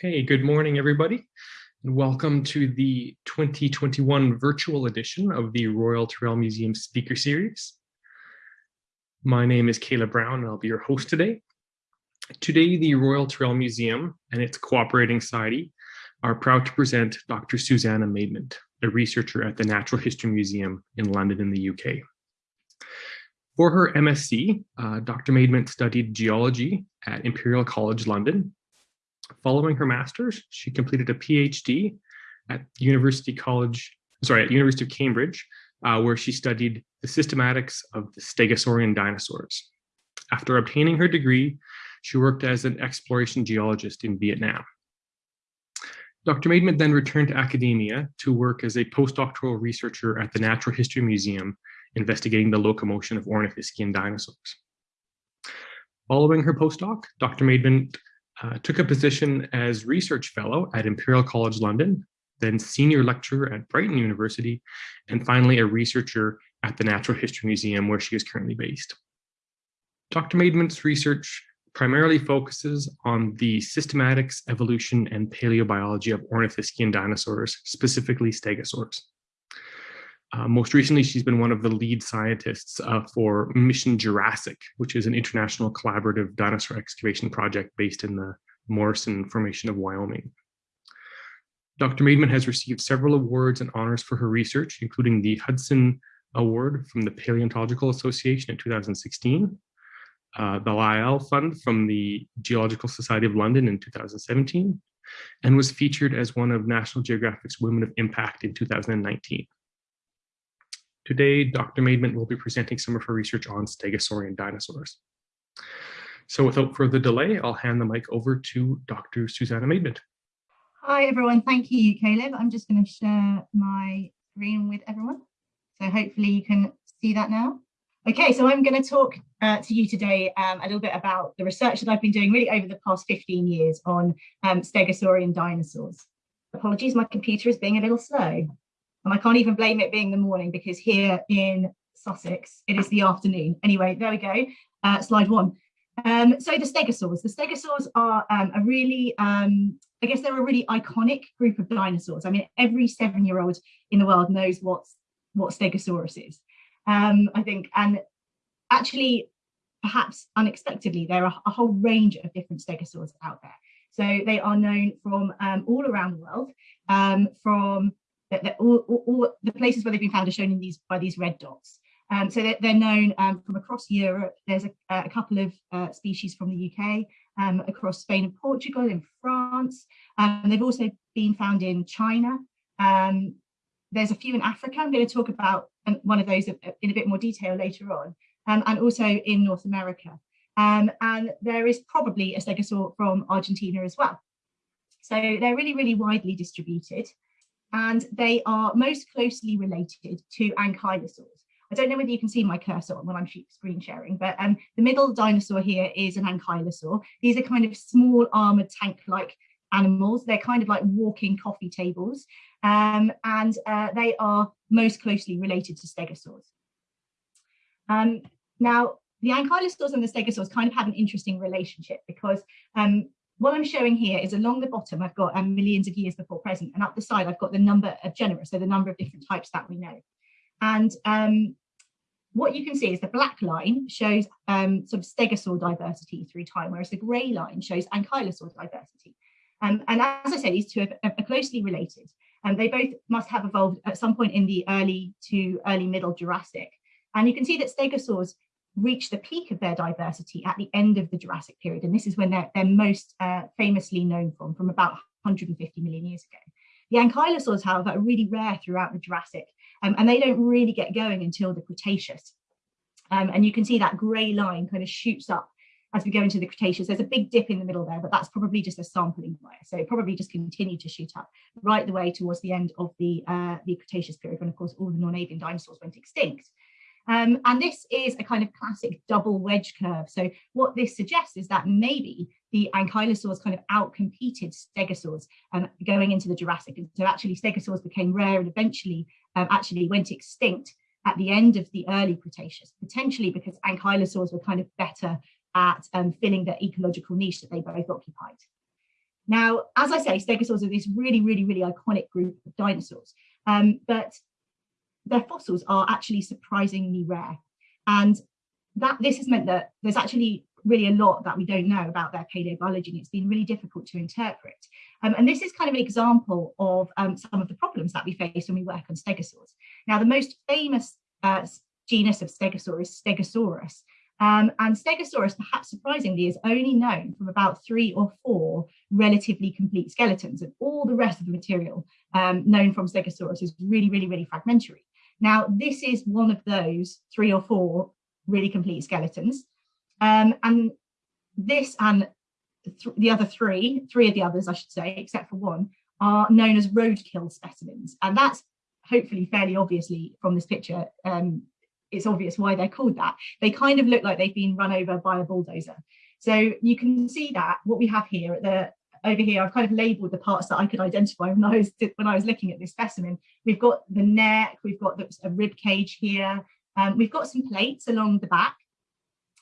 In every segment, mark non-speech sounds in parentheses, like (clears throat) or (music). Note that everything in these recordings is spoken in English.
Okay, good morning, everybody, and welcome to the 2021 virtual edition of the Royal Tyrrell Museum Speaker Series. My name is Caleb Brown, and I'll be your host today. Today, the Royal Tyrrell Museum and its cooperating society are proud to present Dr. Susanna Maidment, a researcher at the Natural History Museum in London in the UK. For her MSc, uh, Dr. Maidment studied geology at Imperial College London Following her master's, she completed a PhD at University College, sorry, at University of Cambridge, uh, where she studied the systematics of the Stegosaurian dinosaurs. After obtaining her degree, she worked as an exploration geologist in Vietnam. Dr. Maidment then returned to academia to work as a postdoctoral researcher at the Natural History Museum, investigating the locomotion of Ornithischian dinosaurs. Following her postdoc, Dr. Maidment uh, took a position as research fellow at Imperial College London, then senior lecturer at Brighton University, and finally a researcher at the Natural History Museum where she is currently based. Dr. Maidment's research primarily focuses on the systematics, evolution, and paleobiology of ornithischian dinosaurs, specifically stegosaurs. Uh, most recently, she's been one of the lead scientists uh, for Mission Jurassic, which is an international collaborative dinosaur excavation project based in the Morrison Formation of Wyoming. Dr. Maidment has received several awards and honors for her research, including the Hodson Award from the Paleontological Association in 2016, uh, the Lyell Fund from the Geological Society of London in 2017, and was featured as one of National Geographic's Women of Impact in 2019. Today, Dr. Maidment will be presenting some of her research on stegosaurian dinosaurs. So without further delay, I'll hand the mic over to Dr. Susanna Maidment. Hi, everyone. Thank you, Caleb. I'm just going to share my screen with everyone. So hopefully you can see that now. Okay, so I'm going to talk uh, to you today um, a little bit about the research that I've been doing really over the past 15 years on um, stegosaurian dinosaurs. Apologies, my computer is being a little slow. And I can't even blame it being the morning because here in Sussex, it is the afternoon. Anyway, there we go, uh, slide one. Um, so the stegosaurs, the stegosaurs are um, a really, um, I guess they're a really iconic group of dinosaurs. I mean, every seven-year-old in the world knows what's, what stegosaurus is. Um, I think, and actually, perhaps unexpectedly, there are a whole range of different stegosaurs out there. So they are known from um, all around the world, um, from that all, all, all, the places where they've been found are shown in these by these red dots. Um, so they're, they're known um, from across Europe. There's a, a couple of uh, species from the UK, um, across Spain and Portugal, in France. Um, and they've also been found in China. Um, there's a few in Africa. I'm going to talk about um, one of those in a bit more detail later on, and also in North America. and there is probably a stegosaur from Argentina as well. So they're really, really widely distributed and they are most closely related to ankylosaurs. I don't know whether you can see my cursor when I'm screen sharing, but um, the middle dinosaur here is an ankylosaur. These are kind of small armored tank-like animals. They're kind of like walking coffee tables, um, and uh, they are most closely related to stegosaurs. Um, now, the ankylosaurs and the stegosaurs kind of have an interesting relationship because um, what I'm showing here is along the bottom, I've got um, millions of years before present, and up the side, I've got the number of genera, so the number of different types that we know. And um, what you can see is the black line shows um, sort of stegosaur diversity through time, whereas the grey line shows ankylosaur diversity. Um, and as I say, these two are, are closely related, and they both must have evolved at some point in the early to early middle Jurassic. And you can see that stegosaurs reach the peak of their diversity at the end of the Jurassic period. And this is when they're, they're most uh, famously known from, from about 150 million years ago. The ankylosaurs, however, are really rare throughout the Jurassic, um, and they don't really get going until the Cretaceous. Um, and you can see that grey line kind of shoots up as we go into the Cretaceous. There's a big dip in the middle there, but that's probably just a sampling bias. So it probably just continued to shoot up right the way towards the end of the, uh, the Cretaceous period, when of course all the non-avian dinosaurs went extinct. Um, and this is a kind of classic double wedge curve. So what this suggests is that maybe the ankylosaurs kind of outcompeted stegosaurs um, going into the Jurassic. And so actually stegosaurs became rare and eventually um, actually went extinct at the end of the early Cretaceous, potentially because ankylosaurs were kind of better at um, filling the ecological niche that they both occupied. Now, as I say, stegosaurs are this really, really, really iconic group of dinosaurs, um, but their fossils are actually surprisingly rare. And that this has meant that there's actually really a lot that we don't know about their paleobiology and it's been really difficult to interpret. Um, and this is kind of an example of um, some of the problems that we face when we work on stegosaurs. Now, the most famous uh, genus of stegosaur is Stegosaurus. Um, and Stegosaurus, perhaps surprisingly, is only known from about three or four relatively complete skeletons, and all the rest of the material um, known from Stegosaurus is really, really, really fragmentary. Now, this is one of those three or four really complete skeletons. Um, and this and th the other three, three of the others, I should say, except for one, are known as roadkill specimens. And that's hopefully fairly obviously from this picture, um, it's obvious why they're called that. They kind of look like they've been run over by a bulldozer. So you can see that what we have here at the over here, I've kind of labeled the parts that I could identify when I was when I was looking at this specimen. We've got the neck, we've got the, a rib cage here, um, we've got some plates along the back,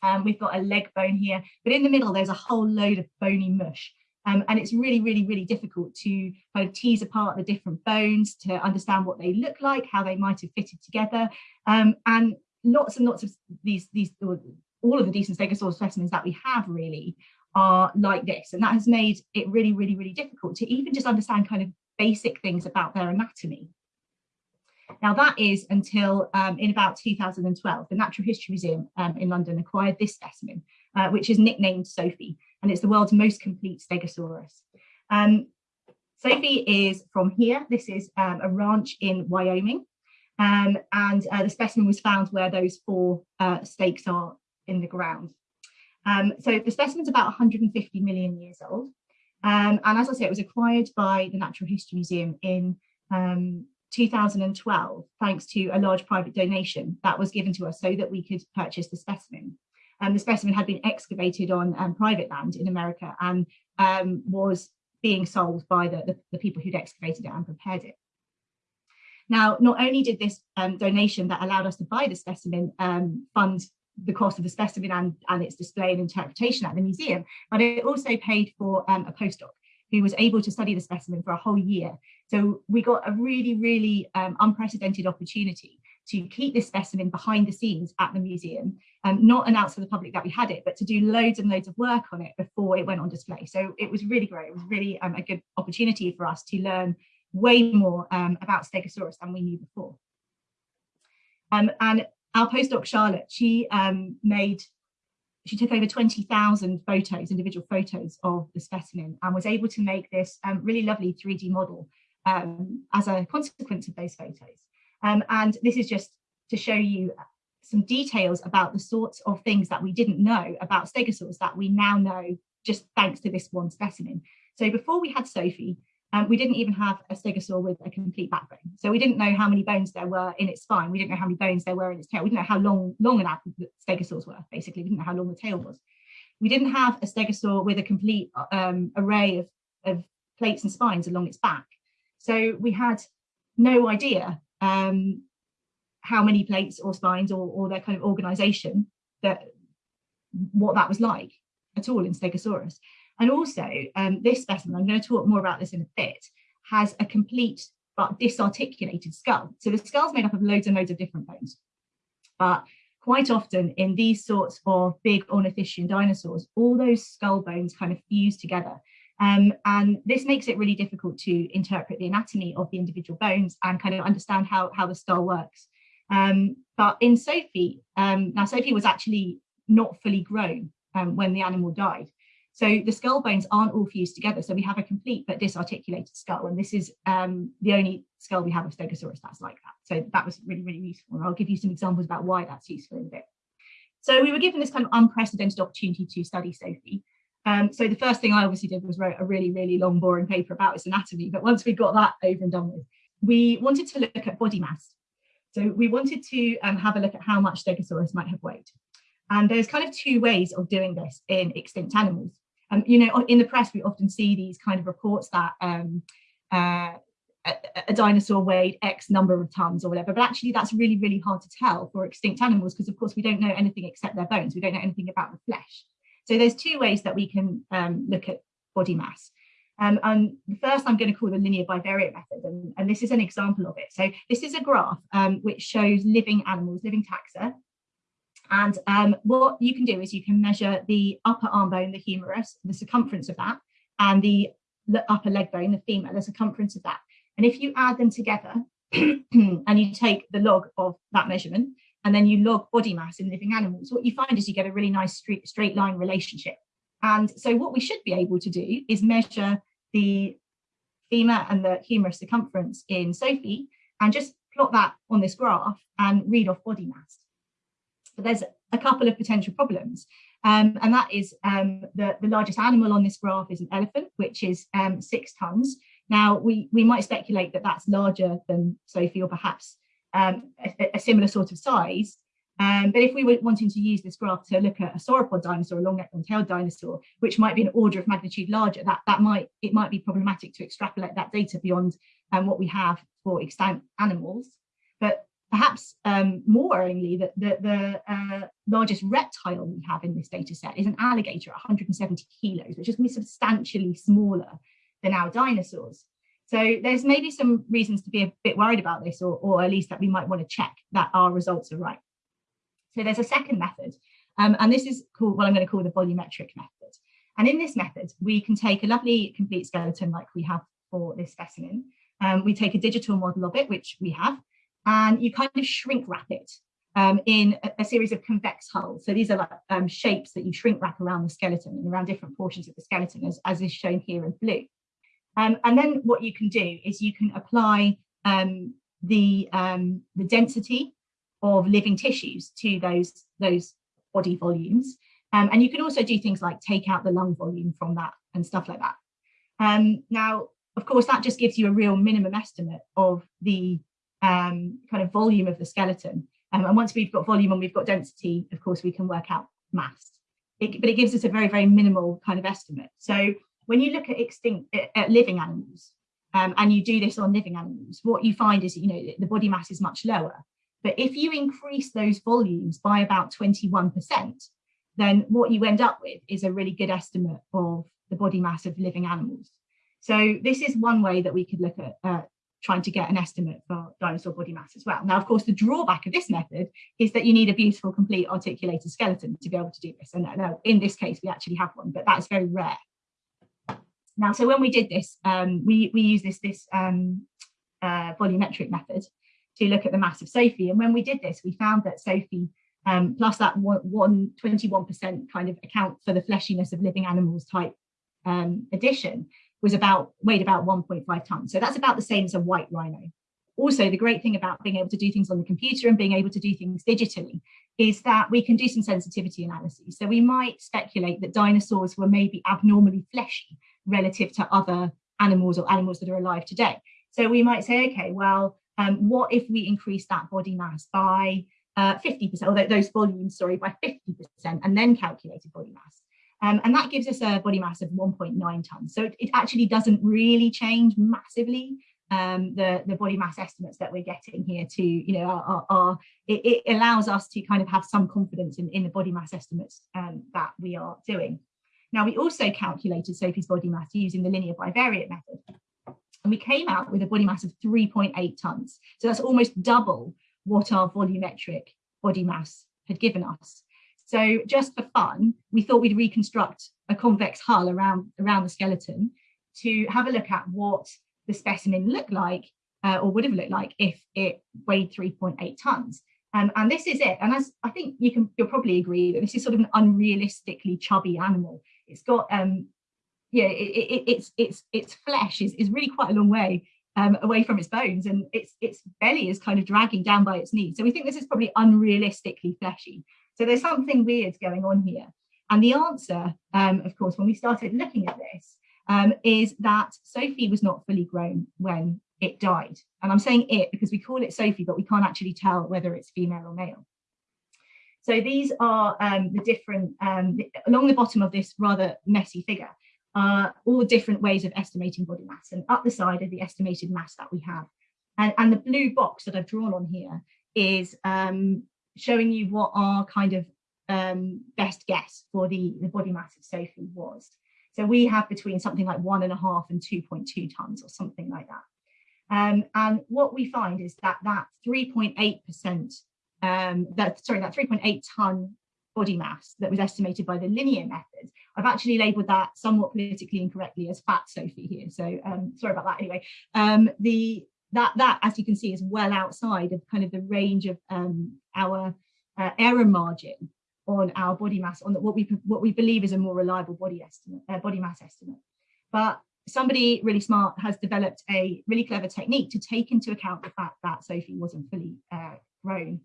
um, we've got a leg bone here, but in the middle there's a whole load of bony mush. Um, and it's really, really, really difficult to kind of tease apart the different bones to understand what they look like, how they might have fitted together. Um, and lots and lots of these, these all of the decent stegosaurus specimens that we have really are like this. And that has made it really, really, really difficult to even just understand kind of basic things about their anatomy. Now that is until um, in about 2012, the Natural History Museum um, in London acquired this specimen, uh, which is nicknamed Sophie, and it's the world's most complete Stegosaurus. Um, Sophie is from here. This is um, a ranch in Wyoming, um, and uh, the specimen was found where those four uh, stakes are in the ground. Um, so the specimen's about 150 million years old. and as I say, it was acquired by the Natural History Museum in 2012, thanks to a large private donation that was given to us so that we could purchase the specimen. Um, the specimen had been excavated on um, private land in America and um, was being sold by the, the, the, people who'd excavated it and prepared it. Now, not only did this um, donation that allowed us to buy the specimen um, fund the cost of the specimen and, and its display and interpretation at the museum, but it also paid for um, a postdoc who was able to study the specimen for a whole year. So we got a really, really um, unprecedented opportunity to keep this specimen behind the scenes at the museum and um, not announce to the public that we had it, but to do loads and loads of work on it before it went on display. So it was really great. It was really um, a good opportunity for us to learn way more um, about Stegosaurus than we knew before. Um, and our postdoc Charlotte, she um, made she took over 20,000 photos, individual photos of the specimen and was able to make this um, really lovely 3D model um, as a consequence of those photos. Um, and this is just to show you some details about the sorts of things that we didn't know about stegosaurs that we now know just thanks to this one specimen. So before we had Sophie, um, we didn't even have a stegosaur with a complete backbone. So we didn't know how many bones there were in its spine. We didn't know how many bones there were in its tail. We didn't know how long, long an stegosaurs were, basically. We didn't know how long the tail was. We didn't have a stegosaur with a complete um, array of, of plates and spines along its back. So we had no idea um, how many plates or spines or, or their kind of organization that what that was like at all in Stegosaurus. And also um, this specimen, I'm going to talk more about this in a bit, has a complete but disarticulated skull. So the skull's made up of loads and loads of different bones. But quite often in these sorts of big ornithischian dinosaurs, all those skull bones kind of fuse together. Um, and this makes it really difficult to interpret the anatomy of the individual bones and kind of understand how, how the skull works. Um, but in Sophie, um, now Sophie was actually not fully grown um, when the animal died. So the skull bones aren't all fused together. So we have a complete but disarticulated skull. And this is um, the only skull we have of Stegosaurus that's like that. So that was really, really useful. And I'll give you some examples about why that's useful in a bit. So we were given this kind of unprecedented opportunity to study Sophie. Um, so the first thing I obviously did was wrote a really, really long, boring paper about its anatomy. But once we got that over and done with, we wanted to look at body mass. So we wanted to um, have a look at how much Stegosaurus might have weighed. And there's kind of two ways of doing this in extinct animals. You know, in the press, we often see these kind of reports that um, uh, a, a, dinosaur weighed X number of tons or whatever, but actually that's really, really hard to tell for extinct animals because of course we don't know anything except their bones. We don't know anything about the flesh. So there's two ways that we can um, look at body mass. Um, and the first I'm going to call the linear bivariate method, and, and this is an example of it. So this is a graph um, which shows living animals, living taxa. And um, what you can do is you can measure the upper arm bone, the humerus, the circumference of that, and the upper leg bone, the femur, the circumference of that. And if you add them together (clears throat) and you take the log of that measurement, and then you log body mass in living animals, what you find is you get a really nice straight, straight line relationship. And so what we should be able to do is measure the femur and the humerus circumference in Sophie and just plot that on this graph and read off body mass. But there's a couple of potential problems. Um, and that is um, the, the largest animal on this graph is an elephant, which is um, six tons. Now, we, we might speculate that that's larger than Sophie or perhaps um, a, a, similar sort of size. Um, but if we were wanting to use this graph to look at a sauropod dinosaur, a long-necked, long-tailed dinosaur, which might be an order of magnitude larger, that, that might it might be problematic to extrapolate that data beyond um, what we have for extant animals. But perhaps um, more worryingly, the, the, the uh, largest reptile we have in this data set is an alligator at 170 kilos, which is going to be substantially smaller than our dinosaurs. So there's maybe some reasons to be a bit worried about this, or, or at least that we might want to check that our results are right. So there's a second method, um, and this is called what I'm going to call the volumetric method. And in this method, we can take a lovely complete skeleton like we have for this specimen. Um, we take a digital model of it, which we have, and you kind of shrink wrap it um, in a, a, series of convex hulls. So these are like um, shapes that you shrink wrap around the skeleton and around different portions of the skeleton, as, as is shown here in blue. Um, and then what you can do is you can apply um, the, um, the density of living tissues to those, those body volumes. Um, and you can also do things like take out the lung volume from that and stuff like that. Now, of course, that just gives you a real minimum estimate of the um, kind of volume of the skeleton. and once we've got volume and we've got density, of course, we can work out mass. It, but it gives us a very, very minimal kind of estimate. So when you look at extinct at living animals, um, and you do this on living animals, what you find is, you know, the body mass is much lower. But if you increase those volumes by about 21%, then what you end up with is a really good estimate of the body mass of living animals. So this is one way that we could look at uh, trying to get an estimate for dinosaur body mass as well. Now, of course, the drawback of this method is that you need a beautiful, complete articulated skeleton to be able to do this. And uh, in this case, we actually have one, but that is very rare. Now, so when we did this, um, we, we use this, this um, uh, volumetric method to look at the mass of Sophie. And when we did this, we found that Sophie um, plus that one, one 21% kind of account for the fleshiness of living animals type um, addition was about weighed about 1.5 tons. So that's about the same as a white rhino. Also, the great thing about being able to do things on the computer and being able to do things digitally is that we can do some sensitivity analyses. So we might speculate that dinosaurs were maybe abnormally fleshy relative to other animals or animals that are alive today. So we might say, okay, well, um, what if we increase that body mass by 50%, uh, or those volumes, sorry, by 50% and then calculated body mass? Um, and that gives us a body mass of 1.9 tons. So it, it, actually doesn't really change massively um, the, the body mass estimates that we're getting here to, you know, are, it, it, allows us to kind of have some confidence in, in the body mass estimates um, that we are doing. Now, we also calculated Sophie's body mass using the linear bivariate method. And we came out with a body mass of 3.8 tons. So that's almost double what our volumetric body mass had given us. So just for fun, we thought we'd reconstruct a convex hull around, around the skeleton to have a look at what the specimen looked like uh, or would have looked like if it weighed 3.8 tons. Um, and this is it. And as I think you can, you'll probably agree that this is sort of an unrealistically chubby animal. It's got, um, yeah, it, it, it's its its flesh is, is really quite a long way um, away from its bones, and its its belly is kind of dragging down by its knees. So we think this is probably unrealistically fleshy. So there's something weird going on here. And the answer, um, of course, when we started looking at this, um, is that Sophie was not fully grown when it died. And I'm saying it because we call it Sophie, but we can't actually tell whether it's female or male. So these are um, the different, um, along the bottom of this rather messy figure, are all different ways of estimating body mass. And up the side are the estimated mass that we have. And, and the blue box that I've drawn on here is um, showing you what our kind of um, best guess for the, the body mass of Sophie was. So we have between something like one and a half and 2.2 tons or something like that. Um, and what we find is that that 3.8%, um, that sorry, that 3.8 ton body mass that was estimated by the linear method, I've actually labelled that somewhat politically incorrectly as fat Sophie here. So um, sorry about that. Anyway, um, the that that as you can see is well outside of kind of the range of um, our uh, error margin on our body mass on what we what we believe is a more reliable body estimate uh, body mass estimate. But somebody really smart has developed a really clever technique to take into account the fact that sophie wasn't fully uh, grown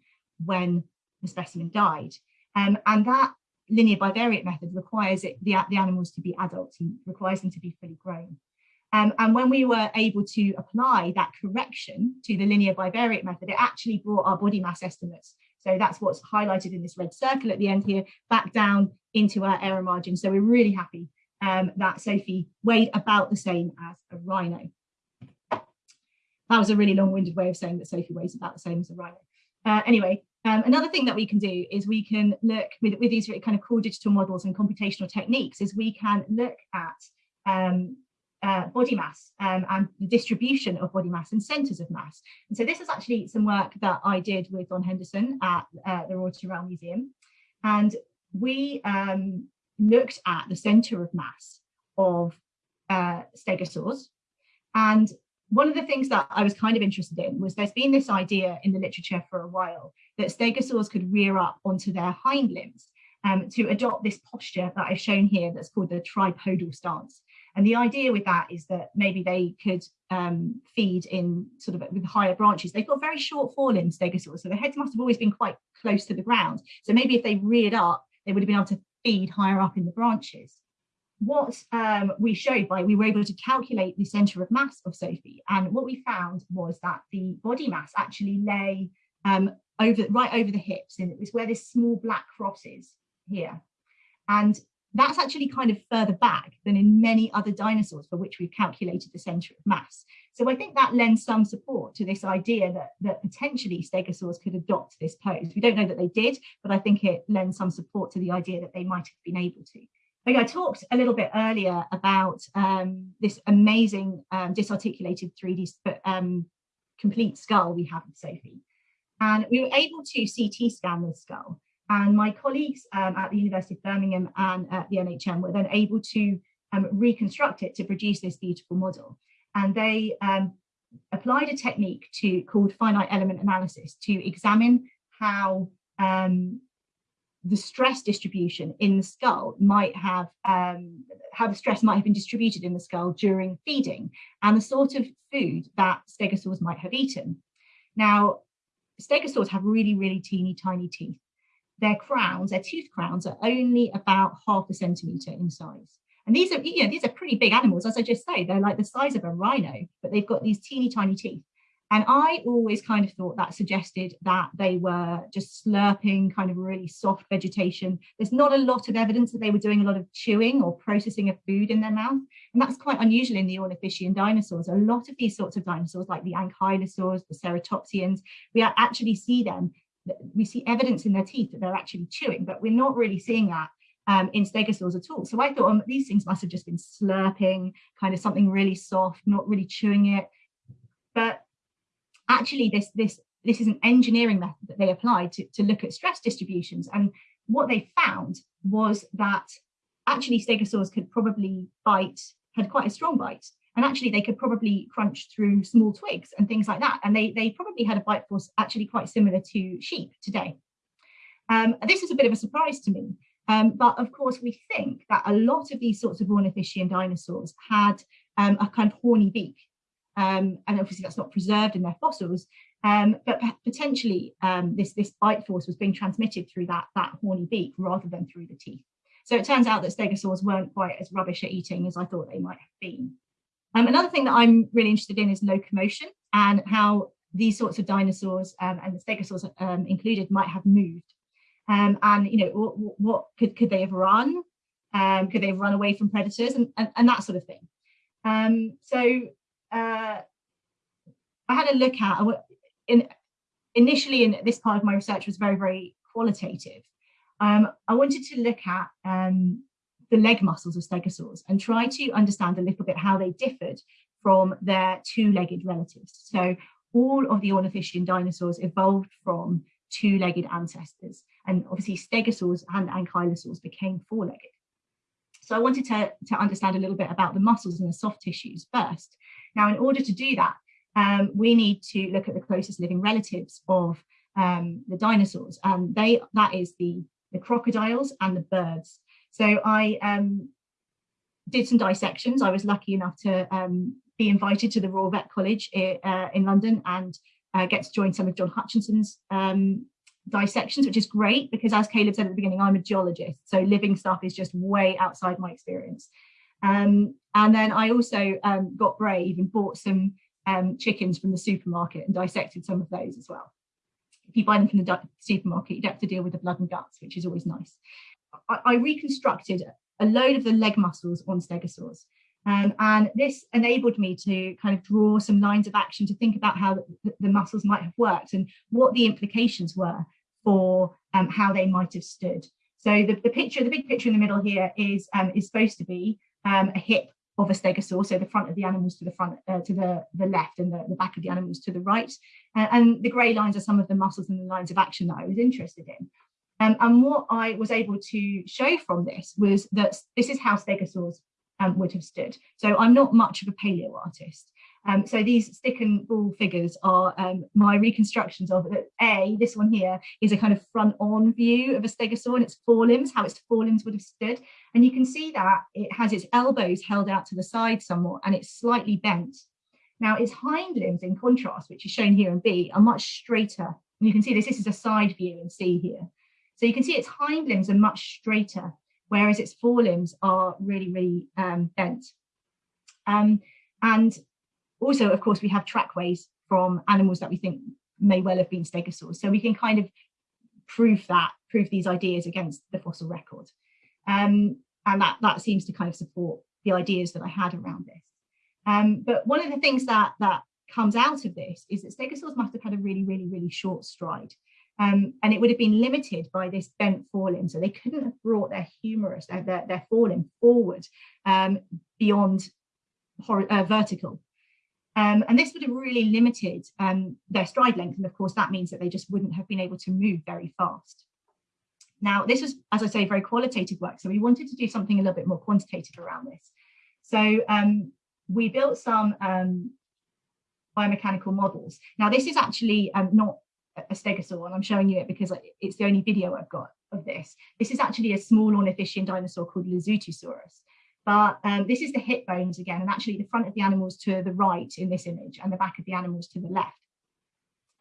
when the specimen died. Um, and that linear bivariate method requires it, the, the animals to be adults and requires them to be fully grown um, and when we were able to apply that correction to the linear bivariate method, it actually brought our body mass estimates so that's what's highlighted in this red circle at the end here, back down into our error margin. So we're really happy um, that Sophie weighed about the same as a rhino. That was a really long-winded way of saying that Sophie weighs about the same as a rhino. Uh, anyway, um, another thing that we can do is we can look with, with these kind of cool digital models and computational techniques is we can look at um, uh, body mass um, and the distribution of body mass and centres of mass. And so this is actually some work that I did with Don Henderson at uh, the Royal Tyrrell Museum. And we um, looked at the centre of mass of uh, stegosaurs. And one of the things that I was kind of interested in was there's been this idea in the literature for a while that stegosaurs could rear up onto their hind limbs um, to adopt this posture that I've shown here that's called the tripodal stance. And the idea with that is that maybe they could um, feed in sort of with higher branches. They've got very short forelimbs, stegosaurs, so their heads must have always been quite close to the ground. So maybe if they reared up, they would have been able to feed higher up in the branches. What um, we showed by, we were able to calculate the centre of mass of Sophie. And what we found was that the body mass actually lay um, over right over the hips. And it was where this small black cross is here. And that's actually kind of further back than in many other dinosaurs for which we've calculated the center of mass. So I think that lends some support to this idea that, that potentially stegosaurs could adopt this pose. We don't know that they did, but I think it lends some support to the idea that they might have been able to. Okay, I talked a little bit earlier about um, this amazing um, disarticulated 3D um, complete skull we have with Sophie. And we were able to CT scan this skull and my colleagues um, at the University of Birmingham and at the NHM were then able to um, reconstruct it to produce this beautiful model. And they um, applied a technique to called finite element analysis to examine how um, the stress distribution in the skull might have um, how the stress might have been distributed in the skull during feeding and the sort of food that stegosaurs might have eaten. Now, stegosaurs have really, really teeny tiny teeth their crowns, their tooth crowns are only about half a centimetre in size. And these are, you know, these are pretty big animals, as I just say, they're like the size of a rhino, but they've got these teeny tiny teeth. And I always kind of thought that suggested that they were just slurping kind of really soft vegetation. There's not a lot of evidence that they were doing a lot of chewing or processing of food in their mouth. And that's quite unusual in the ornithischian dinosaurs. A lot of these sorts of dinosaurs, like the ankylosaurs, the ceratopsians, we actually see them we see evidence in their teeth that they're actually chewing, but we're not really seeing that um, in stegosaurs at all. So I thought um, these things must have just been slurping, kind of something really soft, not really chewing it. But actually, this this this is an engineering method that they applied to, to look at stress distributions. And what they found was that actually stegosaurs could probably bite, had quite a strong bite, and actually they could probably crunch through small twigs and things like that. And they, they probably had a bite force actually quite similar to sheep today. Um, this is a bit of a surprise to me. Um, but of course, we think that a lot of these sorts of ornithischian dinosaurs had um, a kind of horny beak. Um, and obviously that's not preserved in their fossils, um, but potentially um, this, this bite force was being transmitted through that, that horny beak rather than through the teeth. So it turns out that stegosaurs weren't quite as rubbish at eating as I thought they might have been. Um, another thing that I'm really interested in is locomotion and how these sorts of dinosaurs um, and the stegosaurs um, included might have moved. Um, and you know, what, what, could could they have run? Um, could they have run away from predators and, and, and that sort of thing? Um, so uh, I had a look at in initially in this part of my research was very very qualitative. I wanted to look at the leg muscles of stegosaurs and try to understand a little bit how they differed from their two-legged relatives. So all of the ornithischian dinosaurs evolved from two-legged ancestors and obviously stegosaurs and ankylosaurs became four-legged. So I wanted to, to understand a little bit about the muscles and the soft tissues first. Now, in order to do that, um, we need to look at the closest living relatives of um, the dinosaurs, and they that is the, the crocodiles and the birds. So I um, did some dissections. I was lucky enough to um, be invited to the Royal Vet College uh, in London and uh, get to join some of John Hutchinson's um, dissections, which is great because as Caleb said at the beginning, I'm a geologist. So living stuff is just way outside my experience. Um, and then I also um, got brave and bought some um, chickens from the supermarket and dissected some of those as well. If you buy them from the supermarket, you don't have to deal with the blood and guts, which is always nice. I, I reconstructed a load of the leg muscles on stegosaurs. Um, and this enabled me to kind of draw some lines of action to think about how the, the muscles might have worked and what the implications were for um, how they might have stood. So the, the picture, the big picture in the middle here is, um, is supposed to be um, a hip of a stegosaur, so the front of the animals to the front, uh, to the, the left and the, the back of the animals to the right. And the grey lines are some of the muscles and the lines of action that I was interested in. Um, and what I was able to show from this was that this is how stegosaurs um, would have stood. So I'm not much of a paleo artist. Um, so these stick and ball figures are um, my reconstructions of it. A, this one here is a kind of front on view of a stegosaur and its forelimbs, how its forelimbs would have stood. And you can see that it has its elbows held out to the side somewhat and it's slightly bent. Now its hind limbs in contrast, which is shown here in B, are much straighter. And you can see this, this is a side view in C here. So you can see its hind limbs are much straighter, whereas its forelimbs are really, really um, bent. Um, and also, of course, we have trackways from animals that we think may well have been stegosaurs. So we can kind of prove that, prove these ideas against the fossil record. Um, and that, that seems to kind of support the ideas that I had around this. Um, but one of the things that, that comes out of this is that stegosaurs must have had a really, really, really short stride. Um, and it would have been limited by this bent forelimb. So they couldn't have brought their humerus, their, their, their forelimb forward um, beyond uh, vertical. Um, and this would have really limited um, their stride length. And of course, that means that they just wouldn't have been able to move very fast. Now, this was, as I say, very qualitative work. So we wanted to do something a little bit more quantitative around this. So um, we built some um, biomechanical models. Now, this is actually um, not a stegosaur, and I'm showing you it because it's the only video I've got of this. This is actually a small ornithischian dinosaur called Lesothosaurus. But um, this is the hip bones again, and actually the front of the animals to the right in this image and the back of the animals to the left.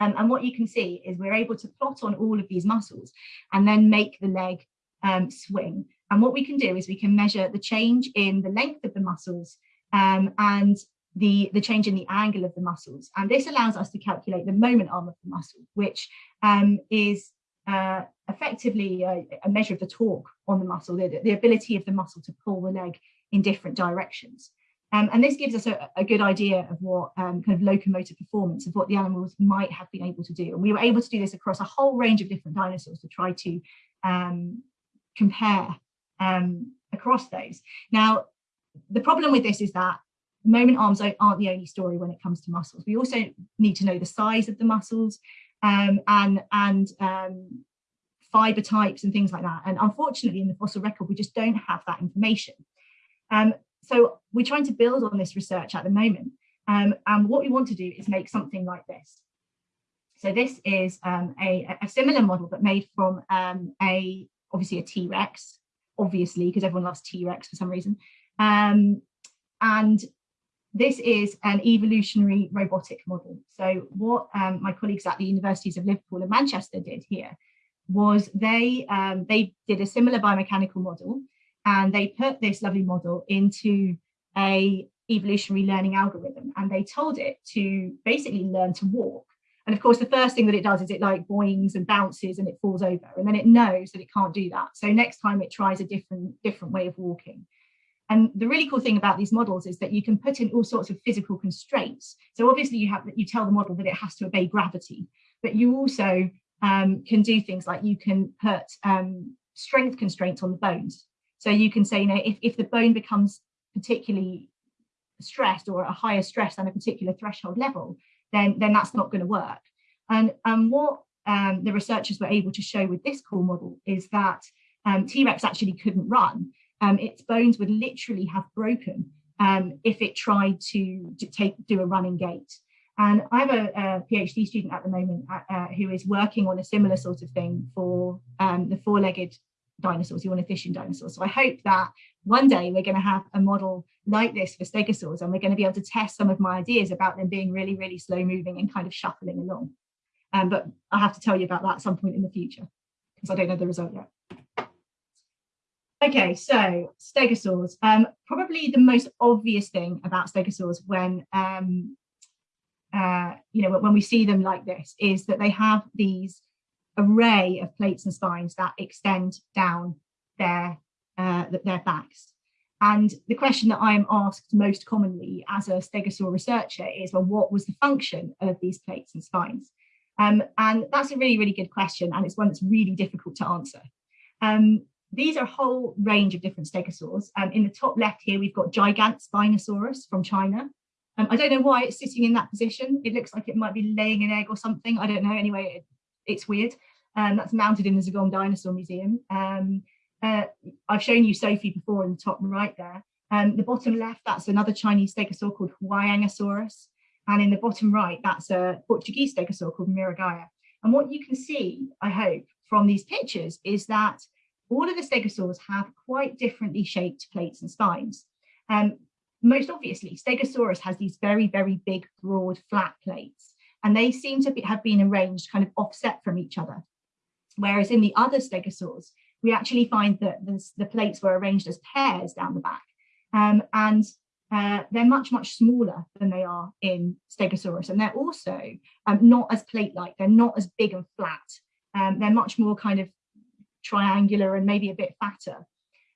Um, and what you can see is we're able to plot on all of these muscles and then make the leg um, swing. And what we can do is we can measure the change in the length of the muscles um, and the, the change in the angle of the muscles. And this allows us to calculate the moment arm of the muscle, which um, is uh, effectively a, a, measure of the torque on the muscle, the, the, ability of the muscle to pull the leg in different directions. Um, and this gives us a, a good idea of what um, kind of locomotor performance of what the animals might have been able to do. And we were able to do this across a whole range of different dinosaurs to try to um, compare um, across those. Now, the problem with this is that moment arms aren't the only story when it comes to muscles. We also need to know the size of the muscles um, and, and um, fiber types and things like that. And unfortunately, in the fossil record, we just don't have that information. Um, so we're trying to build on this research at the moment. Um, and what we want to do is make something like this. So this is um, a, a, similar model, but made from um, a obviously a T-Rex, obviously, because everyone loves T-Rex for some reason. And this is an evolutionary robotic model. So what um, my colleagues at the universities of Liverpool and Manchester did here was they um, they did a similar biomechanical model and they put this lovely model into a evolutionary learning algorithm and they told it to basically learn to walk. And of course, the first thing that it does is it like boings and bounces and it falls over and then it knows that it can't do that. So next time it tries a different different way of walking. And the really cool thing about these models is that you can put in all sorts of physical constraints. So obviously you have you tell the model that it has to obey gravity, but you also um, can do things like you can put um, strength constraints on the bones. So you can say, you know, if, if the bone becomes particularly stressed or a higher stress than a particular threshold level, then, then that's not going to work. And um, what um, the researchers were able to show with this core model is that um, T-Rex actually couldn't run. Um, its bones would literally have broken um, if it tried to, to, take do a running gait. And I have a, a PhD student at the moment uh, uh, who is working on a similar sort of thing for um, the four-legged dinosaurs, the ornithischian dinosaurs. So I hope that one day we're going to have a model like this for stegosaurs and we're going to be able to test some of my ideas about them being really, really slow moving and kind of shuffling along. Um, but I have to tell you about that at some point in the future because I don't know the result yet. Okay, so stegosaurs. Um, probably the most obvious thing about stegosaurs when um, uh, you know when we see them like this is that they have these array of plates and spines that extend down their uh, their backs. And the question that I am asked most commonly as a stegosaur researcher is, well, what was the function of these plates and spines? Um, and that's a really, really good question. And it's one that's really difficult to answer. Um, these are a whole range of different stegosaurs. Um, in the top left here, we've got Gigantspinosaurus from China. Um, I don't know why it's sitting in that position. It looks like it might be laying an egg or something. I don't know. Anyway, it, it's weird. Um, that's mounted in the Zigong Dinosaur Museum. Um, uh, I've shown you Sophie before in the top right there. Um, the bottom left, that's another Chinese stegosaur called Huayangosaurus. And in the bottom right, that's a Portuguese stegosaur called Miragaia. And what you can see, I hope, from these pictures is that all of the stegosaurs have quite differently shaped plates and spines. Um, most obviously, Stegosaurus has these very, very big, broad, flat plates, and they seem to be, have been arranged kind of offset from each other. Whereas in the other stegosaurs, we actually find that this, the plates were arranged as pairs down the back. Um, and uh, they're much, much smaller than they are in Stegosaurus. And they're also um, not as plate-like, they're not as big and flat. Um, they're much more kind of triangular and maybe a bit fatter.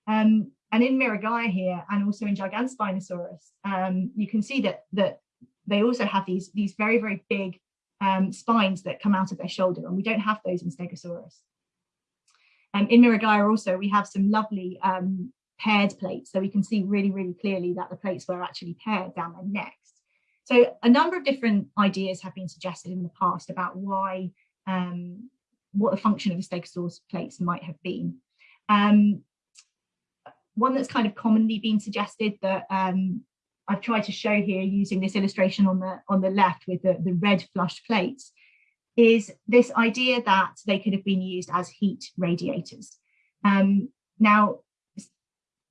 Um, and in Miragaia here, and also in Gigantospinosaurus, um, you can see that, that they also have these, these very, very big um, spines that come out of their shoulder, and we don't have those in Stegosaurus. Um, in Miragaia also, we have some lovely um, paired plates, so we can see really, really clearly that the plates were actually paired down their necks. So a number of different ideas have been suggested in the past about why, um, what the function of the stegosaurus plates might have been. Um, one that's kind of commonly been suggested that um, I've tried to show here using this illustration on the on the left with the, the red flushed plates is this idea that they could have been used as heat radiators. Um, now,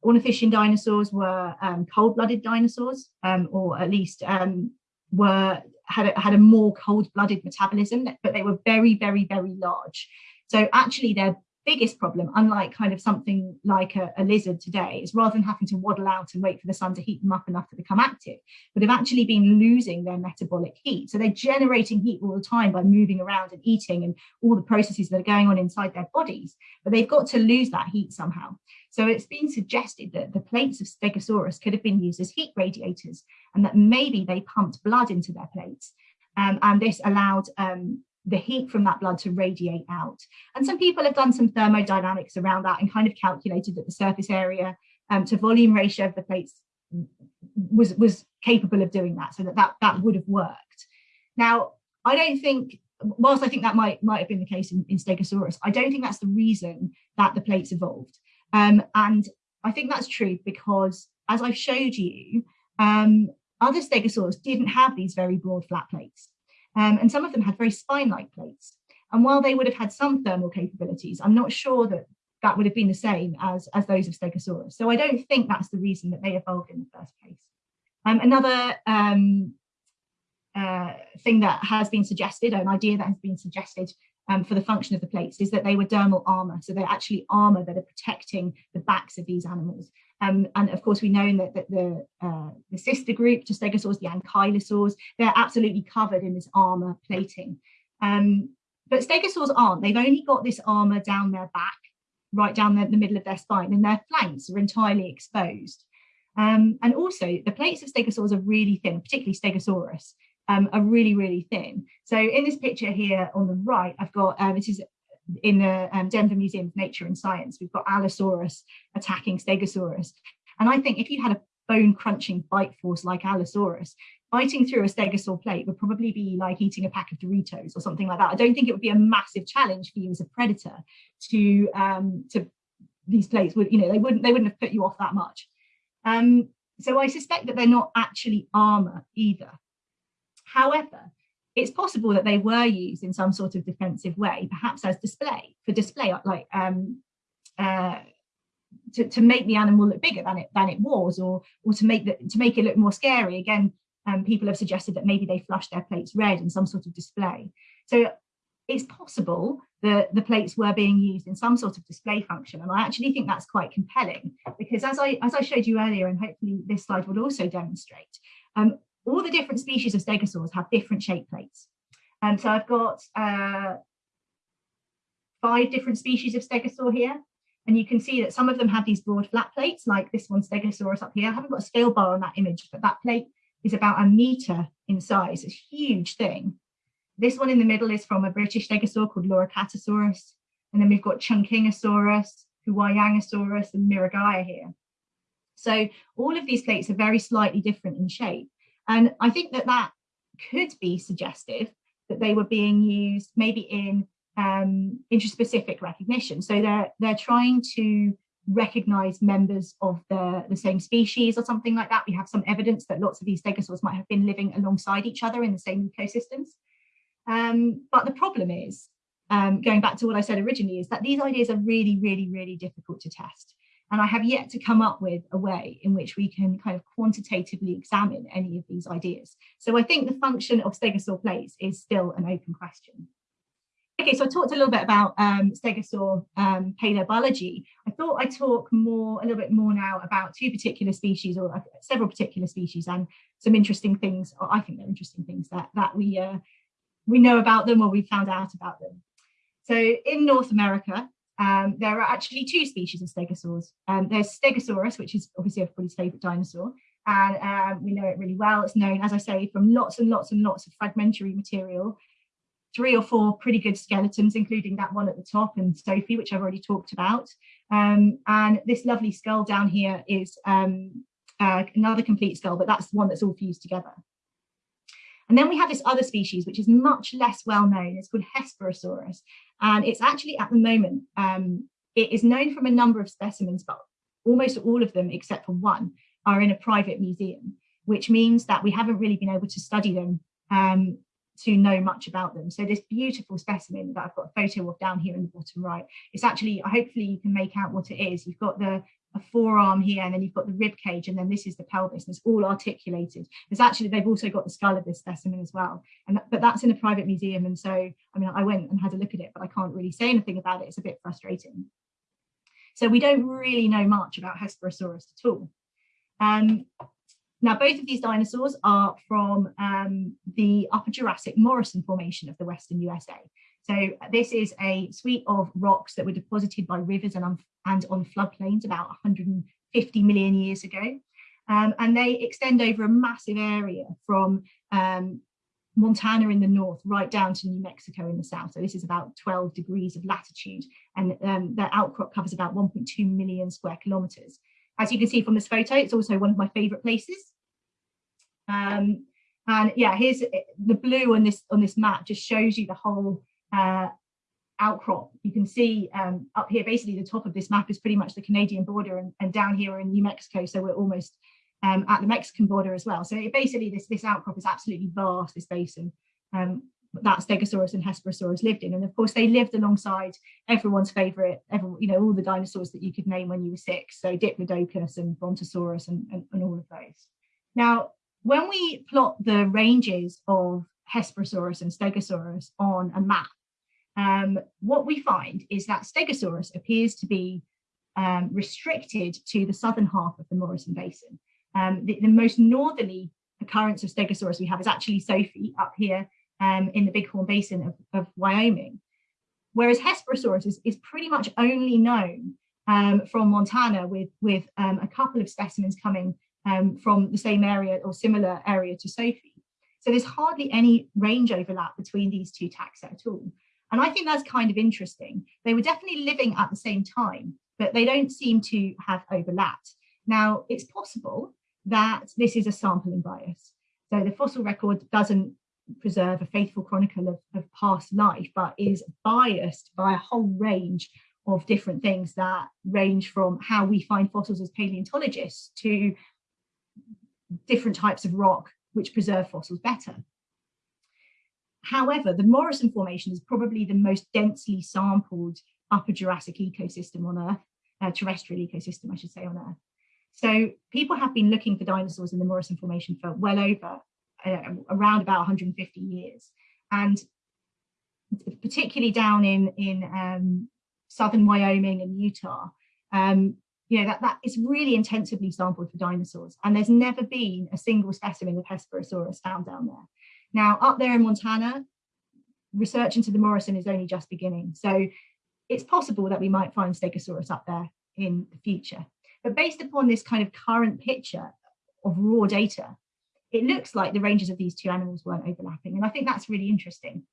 ornithischian dinosaurs were um, cold-blooded dinosaurs, um, or at least um, were had a, had a more cold-blooded metabolism, but they were very, very, very large. So actually, their biggest problem, unlike kind of something like a, a, lizard today, is rather than having to waddle out and wait for the sun to heat them up enough to become active, but have actually been losing their metabolic heat. So they're generating heat all the time by moving around and eating and all the processes that are going on inside their bodies, but they've got to lose that heat somehow. So it's been suggested that the plates of Stegosaurus could have been used as heat radiators and that maybe they pumped blood into their plates. Um, and this allowed um, the heat from that blood to radiate out. And some people have done some thermodynamics around that and kind of calculated that the surface area um, to volume ratio of the plates was, was capable of doing that, so that, that that would have worked. Now, I don't think, whilst I think that might, might have been the case in, in Stegosaurus, I don't think that's the reason that the plates evolved. Um, and I think that's true because, as I've showed you, um, other stegosaurs didn't have these very broad flat plates. Um, and some of them had very spine-like plates. And while they would have had some thermal capabilities, I'm not sure that that would have been the same as, as those of Stegosaurus. So I don't think that's the reason that they evolved in the first place. Um, another um, uh, thing that has been suggested, an idea that has been suggested um, for the function of the plates is that they were dermal armor. So they're actually armor that are protecting the backs of these animals. Um, and of course, we know that, that the, uh, the sister group to stegosaurs, the ankylosaurs, they're absolutely covered in this armor plating. Um, but stegosaurs aren't. They've only got this armor down their back, right down the, the middle of their spine, and their flanks are entirely exposed. Um, and also, the plates of stegosaurs are really thin, particularly Stegosaurus, um, are really, really thin. So in this picture here on the right, I've got, um, this is in the um, Denver Museum of Nature and Science, we've got Allosaurus attacking Stegosaurus. And I think if you had a bone crunching bite force like Allosaurus, biting through a stegosaur plate would probably be like eating a pack of Doritos or something like that. I don't think it would be a massive challenge for you as a predator to um, to these plates would, you know, they wouldn't they wouldn't have put you off that much. Um, so I suspect that they're not actually armor either. However, it's possible that they were used in some sort of defensive way, perhaps as display for display, like um, uh, to, to make the animal look bigger than it than it was, or or to make the, to make it look more scary. Again, um, people have suggested that maybe they flushed their plates red in some sort of display. So it's possible that the plates were being used in some sort of display function. And I actually think that's quite compelling because as I, as I showed you earlier, and hopefully this slide would also demonstrate, um, all the different species of stegosaurs have different shape plates. And so I've got uh, five different species of stegosaur here. And you can see that some of them have these broad flat plates, like this one Stegosaurus up here. I haven't got a scale bar on that image, but that plate is about a meter in size. It's a huge thing. This one in the middle is from a British stegosaur called Loricatosaurus. And then we've got Chungkingosaurus, Huayangosaurus, and Miragaia here. So all of these plates are very slightly different in shape. And I think that that could be suggestive that they were being used maybe in um, interspecific recognition. So they're, they're trying to recognize members of the, the same species or something like that. We have some evidence that lots of these stegosaurs might have been living alongside each other in the same ecosystems. Um, but the problem is, um, going back to what I said originally, is that these ideas are really, really, really difficult to test. And I have yet to come up with a way in which we can kind of quantitatively examine any of these ideas. So I think the function of stegosaur plates is still an open question. Okay, so I talked a little bit about um, stegosaur um, paleobiology. I thought I'd talk more, a little bit more now about two particular species or uh, several particular species and some interesting things, or I think they're interesting things that, that we, uh, we know about them or we found out about them. So in North America, um, there are actually two species of stegosaurs. Um, there's Stegosaurus, which is obviously everybody's favorite dinosaur, and um, we know it really well. It's known, as I say, from lots and lots and lots of fragmentary material, three or four pretty good skeletons, including that one at the top and Sophie, which I've already talked about. Um, and this lovely skull down here is um, uh, another complete skull, but that's the one that's all fused together. And then we have this other species, which is much less well known. It's called Hesperosaurus. And it's actually at the moment, um, it is known from a number of specimens, but almost all of them, except for one, are in a private museum, which means that we haven't really been able to study them um, to know much about them. So this beautiful specimen that I've got a photo of down here in the bottom right, it's actually, hopefully you can make out what it is. You've got the a forearm here and then you've got the rib cage and then this is the pelvis and it's all articulated. There's actually they've also got the skull of this specimen as well. And that, but that's in a private museum and so i mean i went and had a look at it but i can't really say anything about it. It's a bit frustrating. So we don't really know much about hesperosaurus at all. Um, now both of these dinosaurs are from um, the upper jurassic morrison formation of the western usa so this is a suite of rocks that were deposited by rivers and on, and on floodplains about 150 million years ago. Um, and they extend over a massive area from um, Montana in the north right down to New Mexico in the south. So this is about 12 degrees of latitude and um, the outcrop covers about 1.2 million square kilometers. As you can see from this photo, it's also one of my favorite places. Um, and yeah, here's the blue on this on this map just shows you the whole uh, outcrop. You can see um, up here, basically the top of this map is pretty much the Canadian border and, and down here in New Mexico. So we're almost um, at the Mexican border as well. So it, basically this, this outcrop is absolutely vast, this basin. Um, that Stegosaurus and Hesperosaurus lived in. And of course, they lived alongside everyone's favorite, you know, all the dinosaurs that you could name when you were six. So Diplodocus and Brontosaurus and, and, and all of those. Now, when we plot the ranges of Hesperosaurus and Stegosaurus on a map, um, what we find is that Stegosaurus appears to be um, restricted to the southern half of the Morrison Basin. Um, the, the, most northerly occurrence of Stegosaurus we have is actually Sophie up here um, in the Bighorn Basin of, of Wyoming. Whereas Hesperosaurus is, is pretty much only known um, from Montana with, with um, a couple of specimens coming from the same area or similar area to Sophie. So there's hardly any range overlap between these two taxa at all. And I think that's kind of interesting. They were definitely living at the same time, but they don't seem to have overlapped. Now, it's possible that this is a sampling bias. So the fossil record doesn't preserve a faithful chronicle of, of past life, but is biased by a whole range of different things that range from how we find fossils as paleontologists to different types of rock which preserve fossils better. However, the Morrison Formation is probably the most densely sampled upper Jurassic ecosystem on Earth, uh, terrestrial ecosystem, I should say, on Earth. So people have been looking for dinosaurs in the Morrison Formation for well over uh, around about 150 years. And particularly down in, in um, southern Wyoming and Utah, um, you know, that, that is really intensively sampled for dinosaurs. And there's never been a single specimen of Hesperosaurus found down there. Now, up there in Montana, research into the Morrison is only just beginning. So it's possible that we might find Stegosaurus up there in the future. But based upon this kind of current picture of raw data, it looks like the ranges of these two animals weren't overlapping. And I think that's really interesting.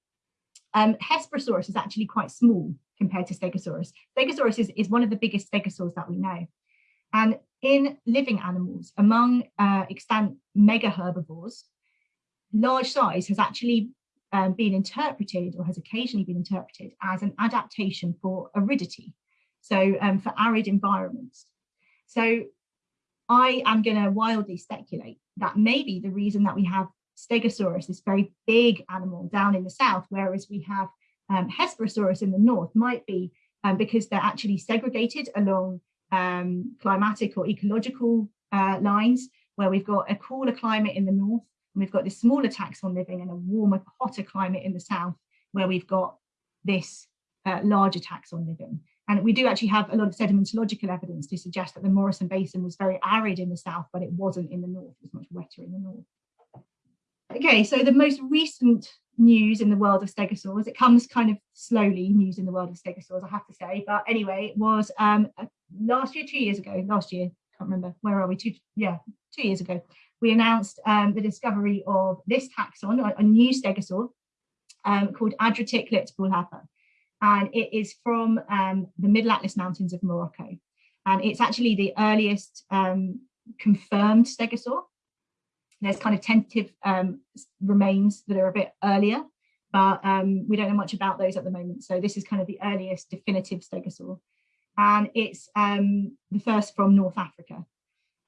Um, Hesperosaurus is actually quite small compared to Stegosaurus. Stegosaurus is, is one of the biggest stegosaurs that we know. And in living animals, among uh, extant mega herbivores, large size has actually um, been interpreted or has occasionally been interpreted as an adaptation for aridity, so um, for arid environments. So I am going to wildly speculate that maybe the reason that we have Stegosaurus, this very big animal down in the south, whereas we have um, Hesperosaurus in the north, might be um, because they're actually segregated along um, climatic or ecological uh, lines, where we've got a cooler climate in the north, and we've got this smaller taxon living and a warmer, hotter climate in the south, where we've got this uh, larger taxon living. And we do actually have a lot of sedimentological evidence to suggest that the Morrison Basin was very arid in the south, but it wasn't in the north, it was much wetter in the north. Okay, so the most recent news in the world of stegosaurs, it comes kind of slowly, news in the world of stegosaurs, I have to say, but anyway, it was um, last year, two years ago, last year, can't remember, where are we, two, yeah, two years ago, we announced um, the discovery of this taxon, a, a new stegosaur um, called Adratiklit boulahfa and it is from um, the Middle Atlas Mountains of Morocco. And it's actually the earliest um, confirmed stegosaur. There's kind of tentative um, remains that are a bit earlier, but um, we don't know much about those at the moment. So this is kind of the earliest definitive stegosaur. And it's the first from North Africa.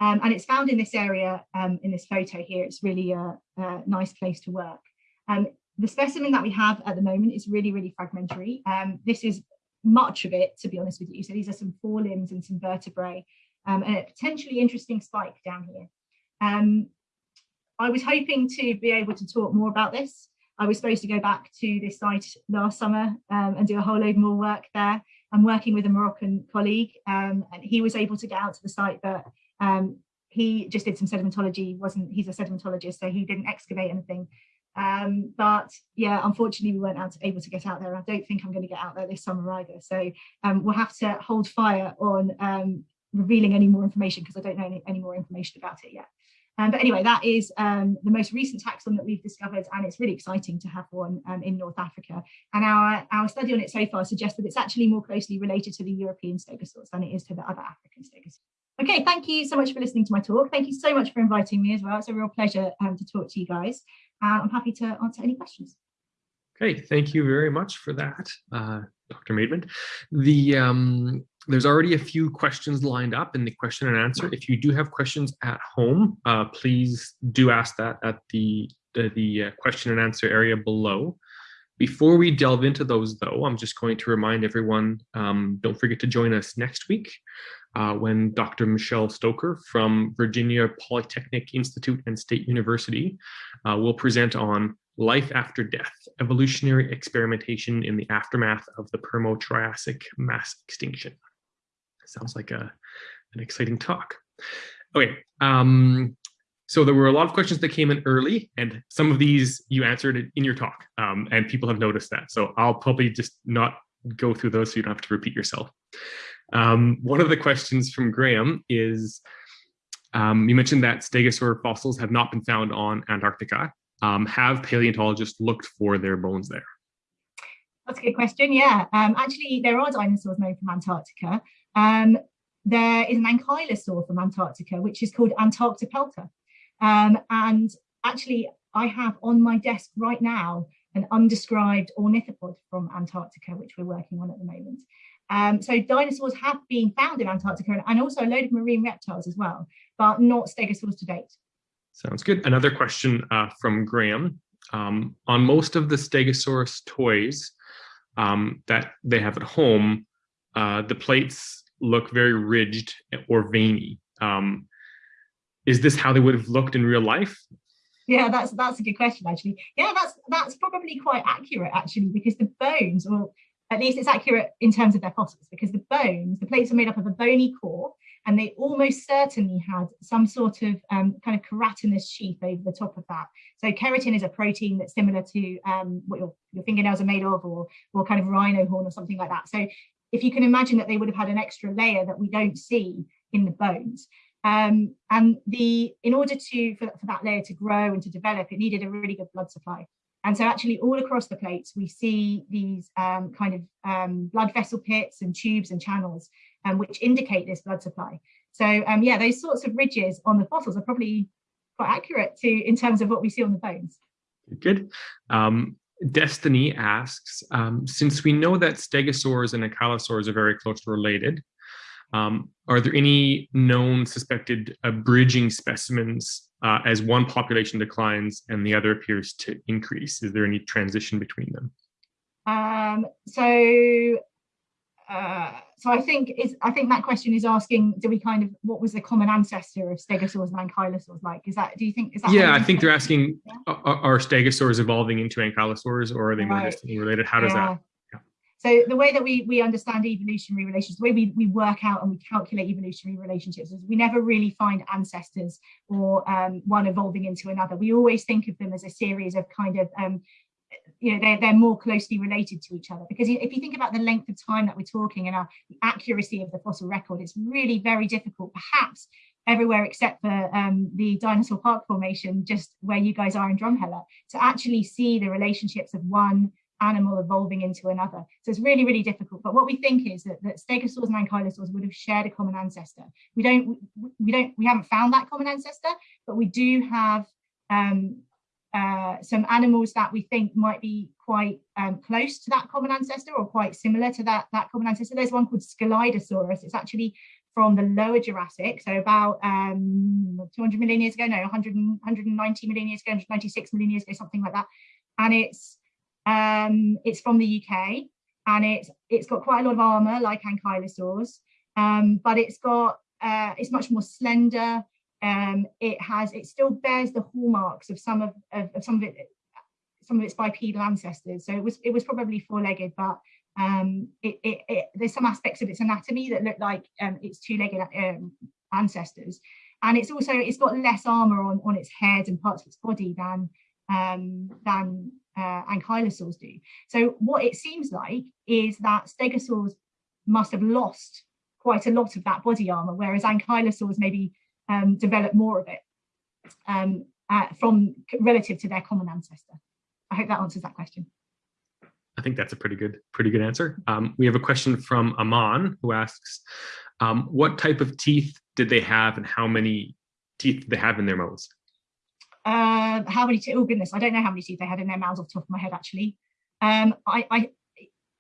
Um, and it's found in this area, in this photo here. It's really a, a nice place to work. Um, the specimen that we have at the moment is really, really fragmentary. Um, this is much of it, to be honest with you. So these are some forelimbs and some vertebrae um, and a potentially interesting spike down here. Um, I was hoping to be able to talk more about this. I was supposed to go back to this site last summer um, and do a whole load more work there. I'm working with a Moroccan colleague um, and he was able to get out to the site, but um, he just did some sedimentology, wasn't, he's a sedimentologist, so he didn't excavate anything. Um, but yeah, unfortunately, we weren't out, able to get out there. I don't think I'm going to get out there this summer either. So um, we'll have to hold fire on um, revealing any more information because I don't know any, any, more information about it yet. Um, but anyway, that is um, the most recent taxon that we've discovered, and it's really exciting to have one um, in North Africa. And our, our study on it so far suggests that it's actually more closely related to the European stegosaurs than it is to the other African stegosaurs. Okay, thank you so much for listening to my talk. Thank you so much for inviting me as well. It's a real pleasure um, to talk to you guys. Uh, I'm happy to answer any questions. Okay, thank you very much for that, uh, Dr. Maidment. The um, there's already a few questions lined up in the question and answer. If you do have questions at home, uh, please do ask that at the the, the uh, question and answer area below. Before we delve into those, though, I'm just going to remind everyone, um, don't forget to join us next week uh, when Dr. Michelle Stocker from Virginia Polytechnic Institute and State University uh, will present on life after death, evolutionary experimentation in the aftermath of the Permo-Triassic mass extinction. Sounds like a, an exciting talk. Okay, um, so there were a lot of questions that came in early and some of these you answered in your talk um, and people have noticed that. So I'll probably just not go through those so you don't have to repeat yourself. Um, one of the questions from Graham is, um, you mentioned that stegosaur fossils have not been found on Antarctica. Um, have paleontologists looked for their bones there? That's a good question. Yeah, um, actually, there are dinosaurs known from Antarctica. Um, there is an ankylosaur from Antarctica, which is called Antarctopelta. Um, and actually, I have on my desk right now an undescribed ornithopod from Antarctica, which we're working on at the moment. Um, so dinosaurs have been found in Antarctica and also a load of marine reptiles as well, but not stegosaurs to date. Sounds good. Another question uh, from Graham. Um, on most of the Stegosaurus toys um, that they have at home, uh, the plates look very ridged or veiny. Um, is this how they would have looked in real life? Yeah, that's that's a good question actually. Yeah, that's that's probably quite accurate actually because the bones, or at least it's accurate in terms of their fossils, because the bones, the plates are made up of a bony core, and they almost certainly had some sort of um, kind of keratinous sheath over the top of that. So keratin is a protein that's similar to um, what your, your fingernails are made of, or or kind of rhino horn or something like that. So if you can imagine that they would have had an extra layer that we don't see in the bones. Um, and the in order to for, for that layer to grow and to develop, it needed a really good blood supply. And so actually all across the plates, we see these um, kind of um, blood vessel pits and tubes and channels, um, which indicate this blood supply. So um, yeah, those sorts of ridges on the fossils are probably quite accurate to in terms of what we see on the bones. Good. Um, Destiny asks, um, since we know that stegosaurs and ankylosaurs are very closely related, um, are there any known suspected uh, bridging specimens uh, as one population declines and the other appears to increase? Is there any transition between them? Um, so, uh, so I think is I think that question is asking: Do we kind of what was the common ancestor of stegosaurs and ankylosaurs like? Is that do you think is that? Yeah, I think they're asking: yeah? are, are, stegosaurs evolving into ankylosaurs, or are they right. more distantly related? How does yeah. that? So the way that we, we understand evolutionary relations, the way we, we work out and we calculate evolutionary relationships is we never really find ancestors or um, one evolving into another. We always think of them as a series of kind of, um, you know, they're, they're more closely related to each other. Because if you think about the length of time that we're talking and our, accuracy of the fossil record, it's really very difficult, perhaps everywhere except for um, the Dinosaur Park Formation, just where you guys are in Drumheller, to actually see the relationships of one animal evolving into another. So it's really, really difficult. But what we think is that, that stegosaurs and ankylosaurs would have shared a common ancestor. We don't, we don't, we haven't found that common ancestor, but we do have um, uh, some animals that we think might be quite um, close to that common ancestor or quite similar to that, that common ancestor. There's one called Scelidosaurus. It's actually from the lower Jurassic, so about um, 200 million years ago, no, 100, 190 million years ago, 196 million years ago, something like that. And it's um, it's from the UK and it's it's got quite a lot of armor like ankylosaurs, um, but it's got uh, it's much more slender. Um, it has it still bears the hallmarks of some of, of, of, some of it some of its bipedal ancestors. So it was it was probably four-legged, but um, it, it, it, there's some aspects of its anatomy that look like um, its two-legged um, ancestors. And it's also it's got less armor on, on its head and parts of its body than um, than uh, ankylosaurs do. So what it seems like is that stegosaurs must have lost quite a lot of that body armor, whereas ankylosaurs maybe um, develop more of it um, uh, from relative to their common ancestor. I hope that answers that question. I think that's a pretty good, pretty good answer. Um, we have a question from Aman who asks, um, what type of teeth did they have and how many teeth did they have in their mouths? Uh, how many teeth? Oh goodness, I don't know how many teeth they had in their mouths off the top of my head actually. Um, I, I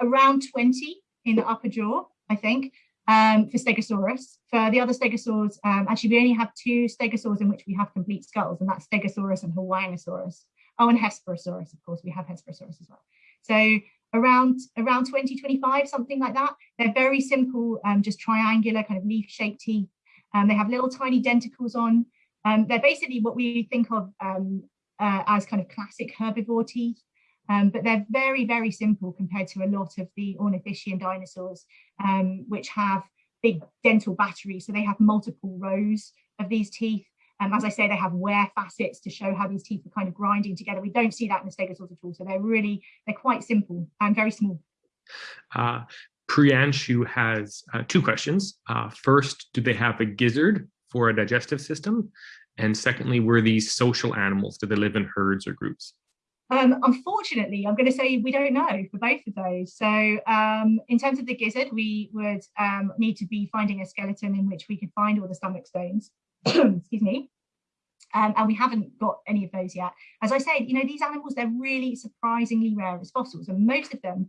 around 20 in the upper jaw, I think, um, for Stegosaurus. For the other Stegosaurs, um, actually we only have two Stegosaurs in which we have complete skulls, and that's Stegosaurus and Huayangosaurus. Oh, and Hesperosaurus, of course, we have Hesperosaurus as well. So around around 20, 25, something like that. They're very simple, um, just triangular kind of leaf-shaped teeth. Um, they have little tiny denticles on. Um, they're basically what we think of um, uh, as kind of classic herbivore teeth, um, but they're very, very simple compared to a lot of the ornithischian dinosaurs, um, which have big dental batteries. So they have multiple rows of these teeth. Um, as I say, they have wear facets to show how these teeth are kind of grinding together. We don't see that in the stegosaurs at all. So they're really, they're quite simple and very small. Uh, Priyanshu has uh, two questions. Uh, first, do they have a gizzard for a digestive system? And secondly, were these social animals? Did they live in herds or groups? Um, unfortunately, I'm going to say we don't know for both of those. So um, in terms of the gizzard, we would um, need to be finding a skeleton in which we could find all the stomach stones, (clears throat) excuse me. Um, and we haven't got any of those yet. As I said, you know, these animals, they're really surprisingly rare as fossils and most of them,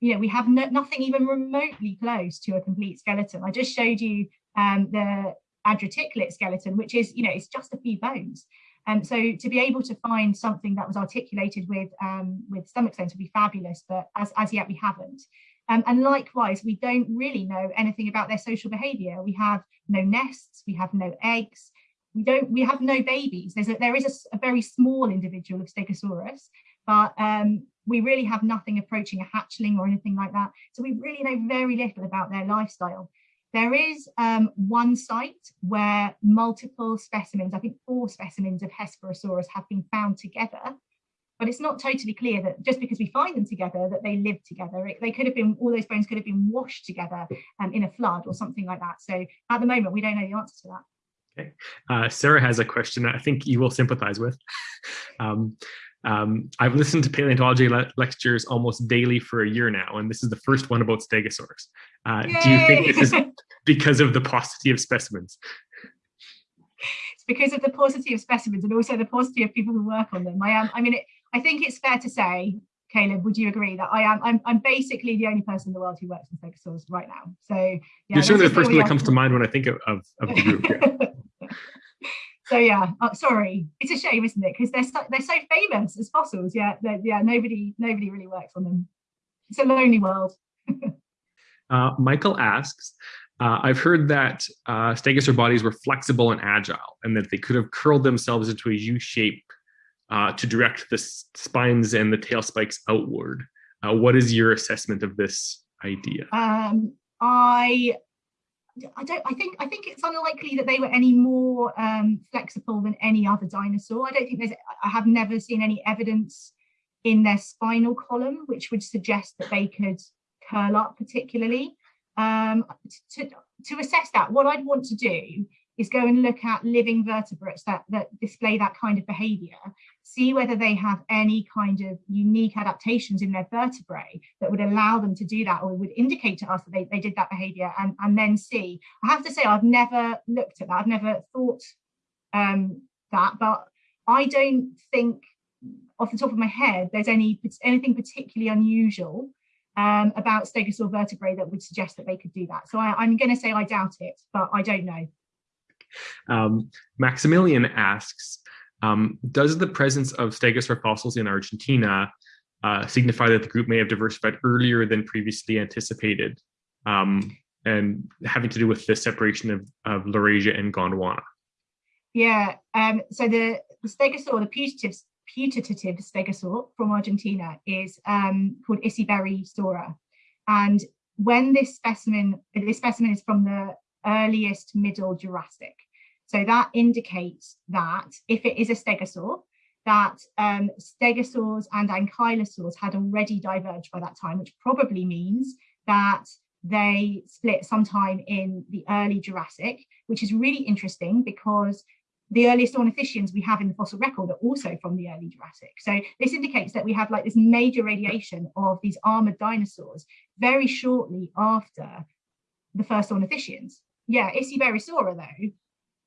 you know, we have no, nothing even remotely close to a complete skeleton. I just showed you um, the Adratiklit skeleton, which is, you know, it's just a few bones. And um, so to be able to find something that was articulated with um, with stomach stones would be fabulous, but as, as yet we haven't. Um, and likewise, we don't really know anything about their social behavior. We have no nests, we have no eggs, we don't, we have no babies. There's a, there is a, a very small individual of Stegosaurus, but um, we really have nothing approaching a hatchling or anything like that. So we really know very little about their lifestyle. There is um, one site where multiple specimens, I think four specimens of Hesperosaurus have been found together, but it's not totally clear that just because we find them together that they live together. It, they could have been, all those bones could have been washed together um, in a flood or something like that. So at the moment, we don't know the answer to that. Okay. Uh, Sarah has a question I think you will sympathize with. (laughs) um, um, I've listened to paleontology le lectures almost daily for a year now, and this is the first one about Stegosaurus. Uh, do you think this is (laughs) because of the paucity of specimens? It's because of the paucity of specimens and also the paucity of people who work on them. I am. I mean, it, I think it's fair to say, Caleb, would you agree that I am? I'm, I'm basically the only person in the world who works on Stegosaurus right now. So yeah, you're certainly the person that comes to mind when I think of of, of the group. Yeah. (laughs) so yeah, uh, sorry, it's a shame, isn't it? Because they're so, they're so famous as fossils. Yeah, yeah, nobody nobody really works on them. It's a lonely world. (laughs) uh, Michael asks, uh, I've heard that uh, stegosaur bodies were flexible and agile, and that they could have curled themselves into a U shape uh, to direct the spines and the tail spikes outward. Uh, what is your assessment of this idea? Um, I I don't. I think. I think it's unlikely that they were any more um, flexible than any other dinosaur. I don't think there's. I have never seen any evidence in their spinal column which would suggest that they could curl up particularly. Um, to to assess that, what I'd want to do is go and look at living vertebrates that, that display that kind of behavior, see whether they have any kind of unique adaptations in their vertebrae that would allow them to do that or would indicate to us that they, they did that behavior and, and then see. I have to say, I've never looked at that. I've never thought um, that, but I don't think off the top of my head, there's any anything particularly unusual um, about stegosaur vertebrae that would suggest that they could do that. So I, am going to say I doubt it, but I don't know. Um, Maximilian asks, um, does the presence of stegosaur fossils in Argentina uh, signify that the group may have diversified earlier than previously anticipated um, and having to do with the separation of, of Laurasia and Gondwana? Yeah, um, so the, the stegosaur, the putative, putative stegosaur from Argentina is um, called Iciberri And when this specimen, this specimen is from the earliest middle Jurassic. So that indicates that if it is a stegosaur, that um, stegosaurs and ankylosaurs had already diverged by that time, which probably means that they split sometime in the early Jurassic, which is really interesting because the earliest ornithischians we have in the fossil record are also from the early Jurassic. So this indicates that we have like this major radiation of these armored dinosaurs very shortly after the first ornithischians yeah, Isaberrysaura though,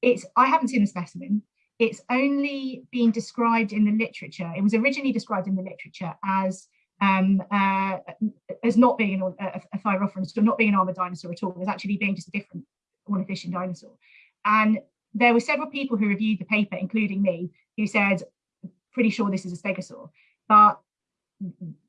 it's I haven't seen the specimen. It's only been described in the literature. It was originally described in the literature as um, uh, as not being an, a, a thyreophoran, not being an armored dinosaur at all. As actually being just a different ornithischian dinosaur. And there were several people who reviewed the paper, including me, who said, pretty sure this is a stegosaur. But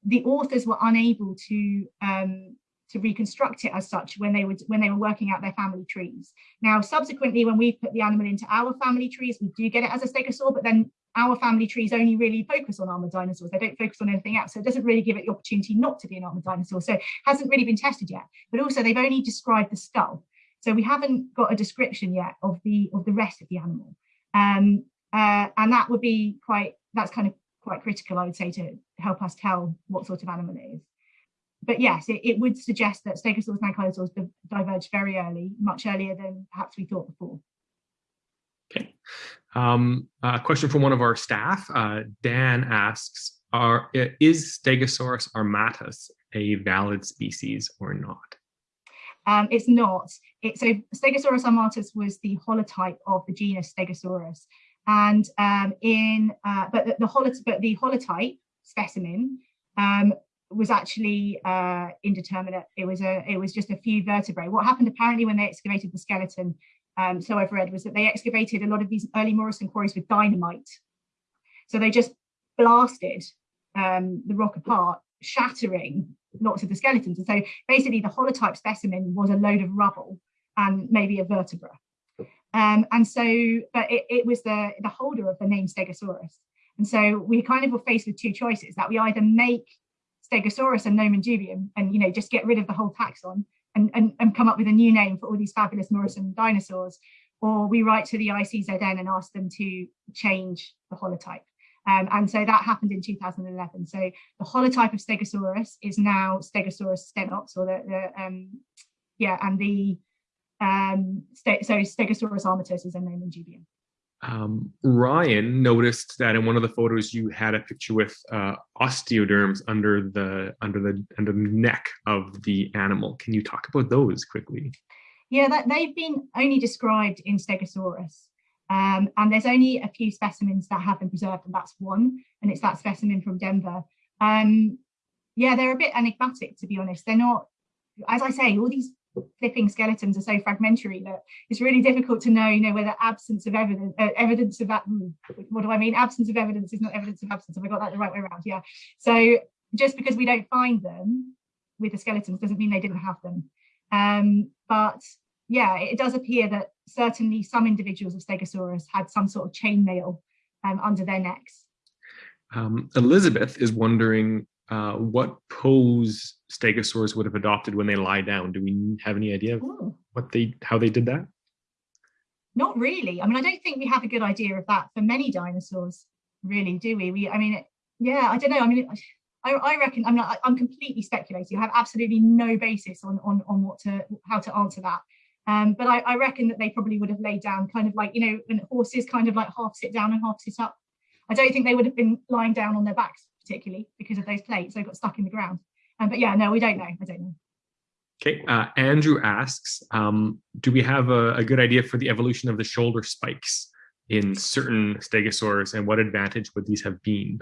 the authors were unable to um, to reconstruct it as such when they would when they were working out their family trees. Now, subsequently, when we put the animal into our family trees, we do get it as a stegosaur, but then our family trees only really focus on armored dinosaurs. They don't focus on anything else. So it doesn't really give it the opportunity not to be an armored dinosaur. So it hasn't really been tested yet. But also they've only described the skull. So we haven't got a description yet of the of the rest of the animal. Um, uh, and that would be quite, that's kind of quite critical, I would say, to help us tell what sort of animal it is but yes, it, it, would suggest that stegosaurs and ankylosaurs diverged very early, much earlier than perhaps we thought before. Okay. Um, a question from one of our staff. Uh, Dan asks, are, is Stegosaurus armatus a valid species or not? Um, it's not. It, so Stegosaurus armatus was the holotype of the genus Stegosaurus. And um, in, uh, but the, the, holo but the holotype specimen um, was actually uh, indeterminate. It was a, it was just a few vertebrae. What happened apparently when they excavated the skeleton, um, so I've read, was that they excavated a lot of these early Morrison quarries with dynamite. So they just blasted um, the rock apart, shattering lots of the skeletons. And so basically the holotype specimen was a load of rubble and maybe a vertebra. Um, and so, but it, it, was the, the holder of the name Stegosaurus. And so we kind of were faced with two choices that we either make Stegosaurus and Nomen dubium and, you know, just get rid of the whole taxon and, and, and come up with a new name for all these fabulous Morrison dinosaurs, or we write to the ICZN and ask them to change the holotype. Um, and so that happened in 2011. So the holotype of Stegosaurus is now Stegosaurus stenops, or the, the um, yeah, and the um, so Stegosaurus armatus is a Nomen dubium. Um, Ryan noticed that in one of the photos you had a picture with uh, osteoderms under the under the under the neck of the animal. Can you talk about those quickly? Yeah, that, they've been only described in Stegosaurus. Um, and there's only a few specimens that have been preserved, and that's one, and it's that specimen from Denver. Um, yeah, they're a bit enigmatic, to be honest. They're not, as I say, all these flipping skeletons are so fragmentary that it's really difficult to know, you know, whether absence of evidence, uh, evidence of that, hmm, what do I mean? Absence of evidence is not evidence of absence. Have I got that the right way around? Yeah. So just because we don't find them with the skeletons doesn't mean they didn't have them. Um, but yeah, it does appear that certainly some individuals of Stegosaurus had some sort of chainmail um, under their necks. Um, Elizabeth is wondering uh, what pose stegosaurs would have adopted when they lie down. Do we have any idea of Ooh. what they how they did that? Not really. I mean, I don't think we have a good idea of that for many dinosaurs, really, do we? We, I mean, yeah, I don't know. I mean, I, I reckon I'm not. I'm completely speculating. I have absolutely no basis on on on what to how to answer that. Um, but I, I, reckon that they probably would have laid down kind of like, you know, when horses kind of like half sit down and half sit up. I don't think they would have been lying down on their backs particularly because of those plates. They got stuck in the ground. Um, but yeah, no, we don't know. I don't know. Okay, uh, Andrew asks, um, do we have a, a, good idea for the evolution of the shoulder spikes in certain stegosaurs and what advantage would these have been?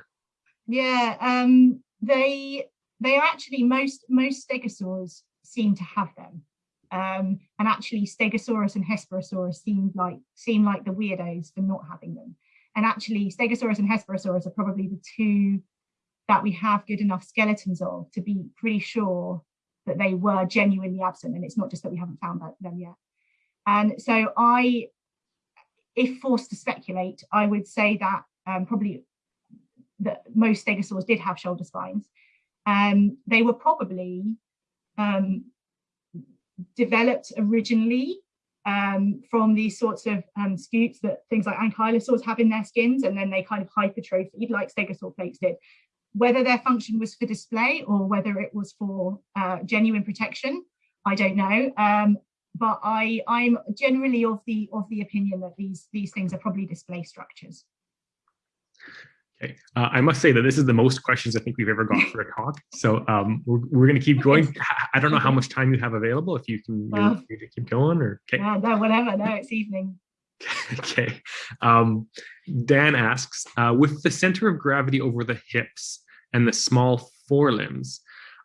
Yeah, um, they they are actually most most stegosaurs seem to have them. Um, and actually Stegosaurus and Hesperosaurus seemed like seem like the weirdos for not having them. And actually Stegosaurus and Hesperosaurus are probably the two that we have good enough skeletons of to be pretty sure that they were genuinely absent. And it's not just that we haven't found them yet. And so I, if forced to speculate, I would say that um, probably that most stegosaurs did have shoulder spines. Um, they were probably um, developed originally um, from these sorts of um, scutes that things like ankylosaurs have in their skins, and then they kind of hypertrophied like stegosaur plates did. Whether their function was for display or whether it was for uh, genuine protection, I don't know. Um, but I, I'm generally of the of the opinion that these these things are probably display structures. Okay, uh, I must say that this is the most questions I think we've ever got for a talk. (laughs) So um, we're, we're going to keep going. I don't know how much time you have available. If you can uh, keep going, or okay. Yeah, no, whatever. No, it's evening. (laughs) okay. Um, Dan asks, uh, with the center of gravity over the hips and the small forelimbs,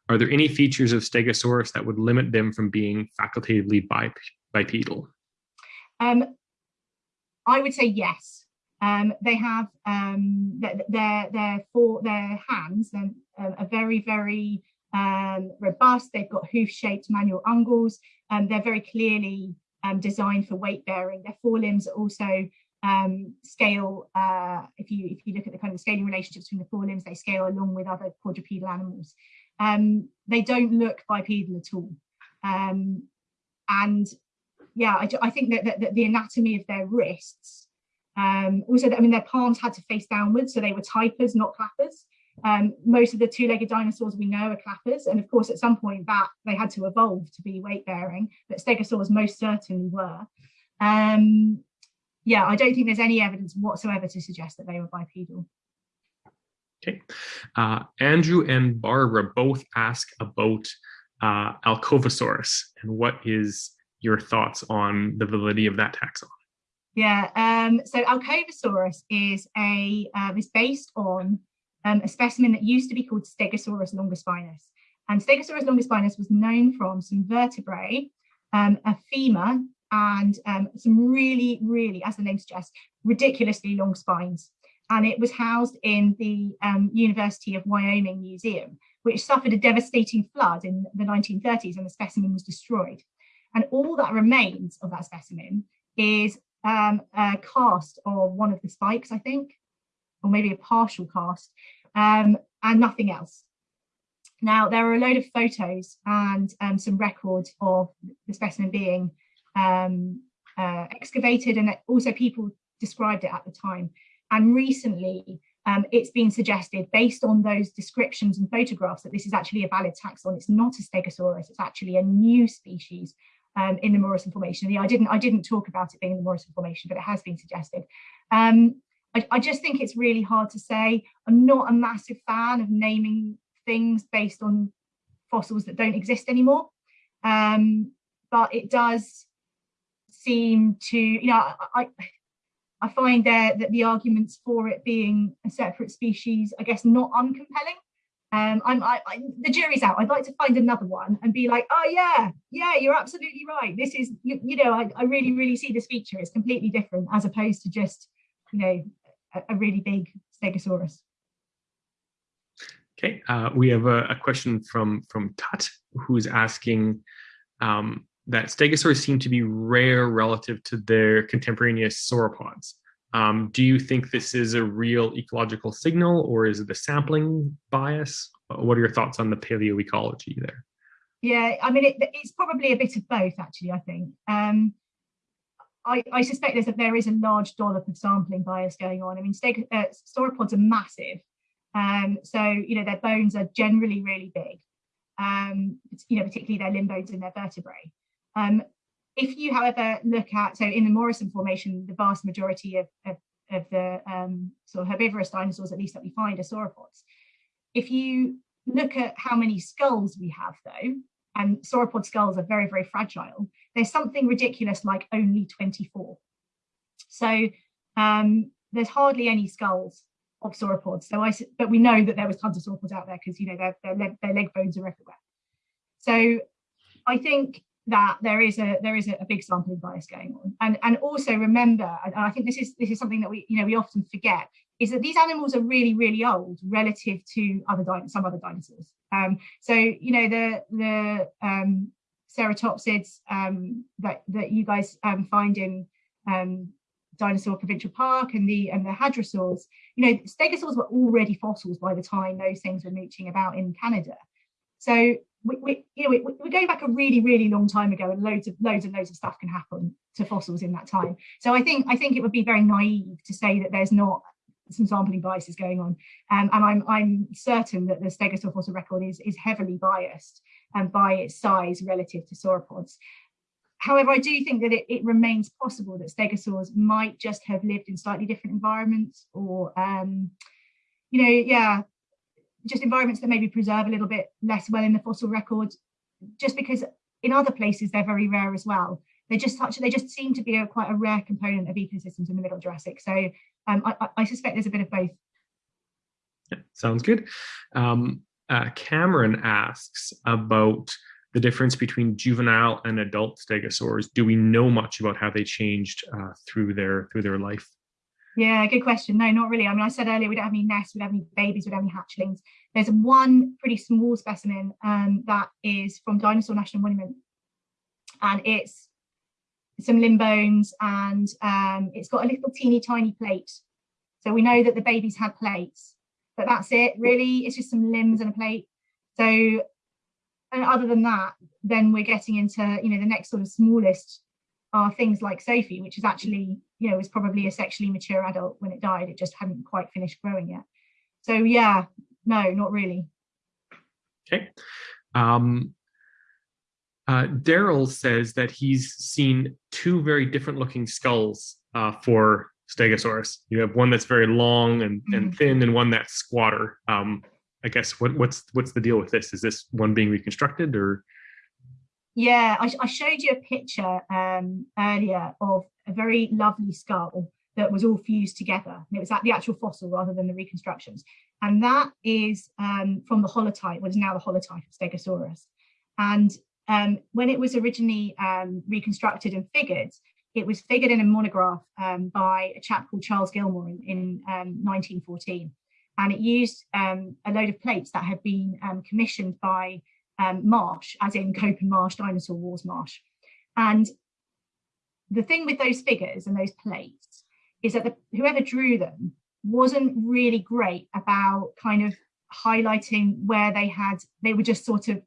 are there any features of Stegosaurus that would limit them from being facultatively bip bipedal? Um, I would say yes. Um, they have um, their their for their hands and uh, are very very um, robust. They've got hoof-shaped manual unguals. Um, they're very clearly um, designed for weight bearing. Their forelimbs also um, scale. Uh, if you if you look at the kind of scaling relationships between the forelimbs, they scale along with other quadrupedal animals. Um, they don't look bipedal at all. and yeah, I, I think that, that, that the anatomy of their wrists um, also, I mean, their palms had to face downwards, so they were typers, not clappers. Um, most of the two-legged dinosaurs we know are clappers, and of course, at some point that they had to evolve to be weight-bearing, but stegosaurs most certainly were. Um, yeah, I don't think there's any evidence whatsoever to suggest that they were bipedal. Okay. Uh, Andrew and Barbara both ask about uh, Alcovasaurus and what is your thoughts on the validity of that taxon? Yeah, um, so Alcovasaurus is a uh, is based on um, a specimen that used to be called Stegosaurus longispinus. And Stegosaurus longispinus was known from some vertebrae, um, a femur, and um, some really, really, as the name suggests, ridiculously long spines. And it was housed in the um, University of Wyoming Museum, which suffered a devastating flood in the 1930s and the specimen was destroyed. And all that remains of that specimen is um, a cast of one of the spikes, I think, or maybe a partial cast, um, and nothing else. Now, there are a load of photos and um, some records of the specimen being um, uh, excavated, and also people described it at the time. And recently, um, it's been suggested, based on those descriptions and photographs, that this is actually a valid taxon. It's not a Stegosaurus, it's actually a new species um, in the Morrison Formation. I didn't I didn't talk about it being in the Morrison Formation, but it has been suggested. Um, I, I, just think it's really hard to say. I'm not a massive fan of naming things based on fossils that don't exist anymore, um, but it does seem to, you know, I, I find there that the arguments for it being a separate species, I guess, not uncompelling. Um, I'm, I, I, the jury's out. I'd like to find another one and be like, oh yeah, yeah, you're absolutely right. This is, you, you know, I, I really, really see this feature. It's completely different as opposed to just, you know, a, really big Stegosaurus. Okay, uh, we have a, a, question from from Tut, who's asking um, that stegosaurs seem to be rare relative to their contemporaneous sauropods. Um, do you think this is a real ecological signal or is it a sampling bias? What are your thoughts on the paleoecology there? Yeah, I mean, it, it's probably a bit of both, actually, I think. Um, I, I, suspect there's a, there is a large dollop of sampling bias going on. I mean, steg, uh, sauropods are massive. Um, so, you know, their bones are generally really big, um, you know, particularly their limb bones and their vertebrae. Um, if you, however, look at, so in the Morrison Formation, the vast majority of, of, of the um, sort of herbivorous dinosaurs, at least that we find, are sauropods. If you look at how many skulls we have, though, and sauropod skulls are very, very fragile, there's something ridiculous like only 24. So um, there's hardly any skulls of sauropods. So I, but we know that there was tons of sauropods out there because you know their, their, leg, their leg bones are everywhere. So I think that there is a there is a, big sampling bias going on and and also remember and i think this is this is something that we you know we often forget is that these animals are really really old relative to other some other dinosaurs um, so you know the the um, ceratopsids um, that that you guys um, find in um, dinosaur provincial park and the and the hadrosaurs. You know stegosaurs were already fossils by the time those things were mooching about in canada. So we, we, you know, we, we're going back a really, really long time ago, and loads of loads and loads of stuff can happen to fossils in that time. So I think I think it would be very naive to say that there's not some sampling biases going on, um, and I'm I'm certain that the Stegosaur fossil record is is heavily biased and by its size relative to sauropods. However, I do think that it, it remains possible that stegosaurs might just have lived in slightly different environments, or um, you know, yeah, just environments that maybe preserve a little bit less well in the fossil record, just because in other places they're very rare as well. They just such they just seem to be a, quite a rare component of ecosystems in the Middle Jurassic. So um, I, I, suspect there's a bit of both. Yeah, sounds good. Um, uh, Cameron asks about the difference between juvenile and adult stegosaurs. Do we know much about how they changed uh, through their through their life? Yeah, good question. No, not really. I mean, I said earlier we don't have any nests, we don't have any babies, we don't have any hatchlings. There's one pretty small specimen um, that is from Dinosaur National Monument, and it's some limb bones, and um, it's got a little teeny tiny plate. So we know that the babies had plates, but that's it. Really, it's just some limbs and a plate. So, and other than that, then we're getting into you know the next sort of smallest are things like Sophie, which is actually, you know, was probably a sexually mature adult when it died. It just hadn't quite finished growing yet. So yeah, no, not really. Okay. Um, uh, Daryl says that he's seen two very different looking skulls uh, for Stegosaurus. You have one that's very long and, mm -hmm. and mm-hmm. thin and one that's squatter. Um, I guess what, what's what's the deal with this? Is this one being reconstructed or? Yeah, I, I showed you a picture um, earlier of a very lovely skull that was all fused together. And it was at the actual fossil rather than the reconstructions. And that is um, from the holotype, what is now the holotype of Stegosaurus. And um, when it was originally um, reconstructed and figured, it was figured in a monograph um, by a chap called Charles Gilmore in, in 1914. Um, and it used um, a load of plates that had been commissioned by Marsh, as in Cope and Marsh, Dinosaur Wars Marsh. And the thing with those figures and those plates is that the, whoever drew them wasn't really great about kind of highlighting where they had, they were just sort of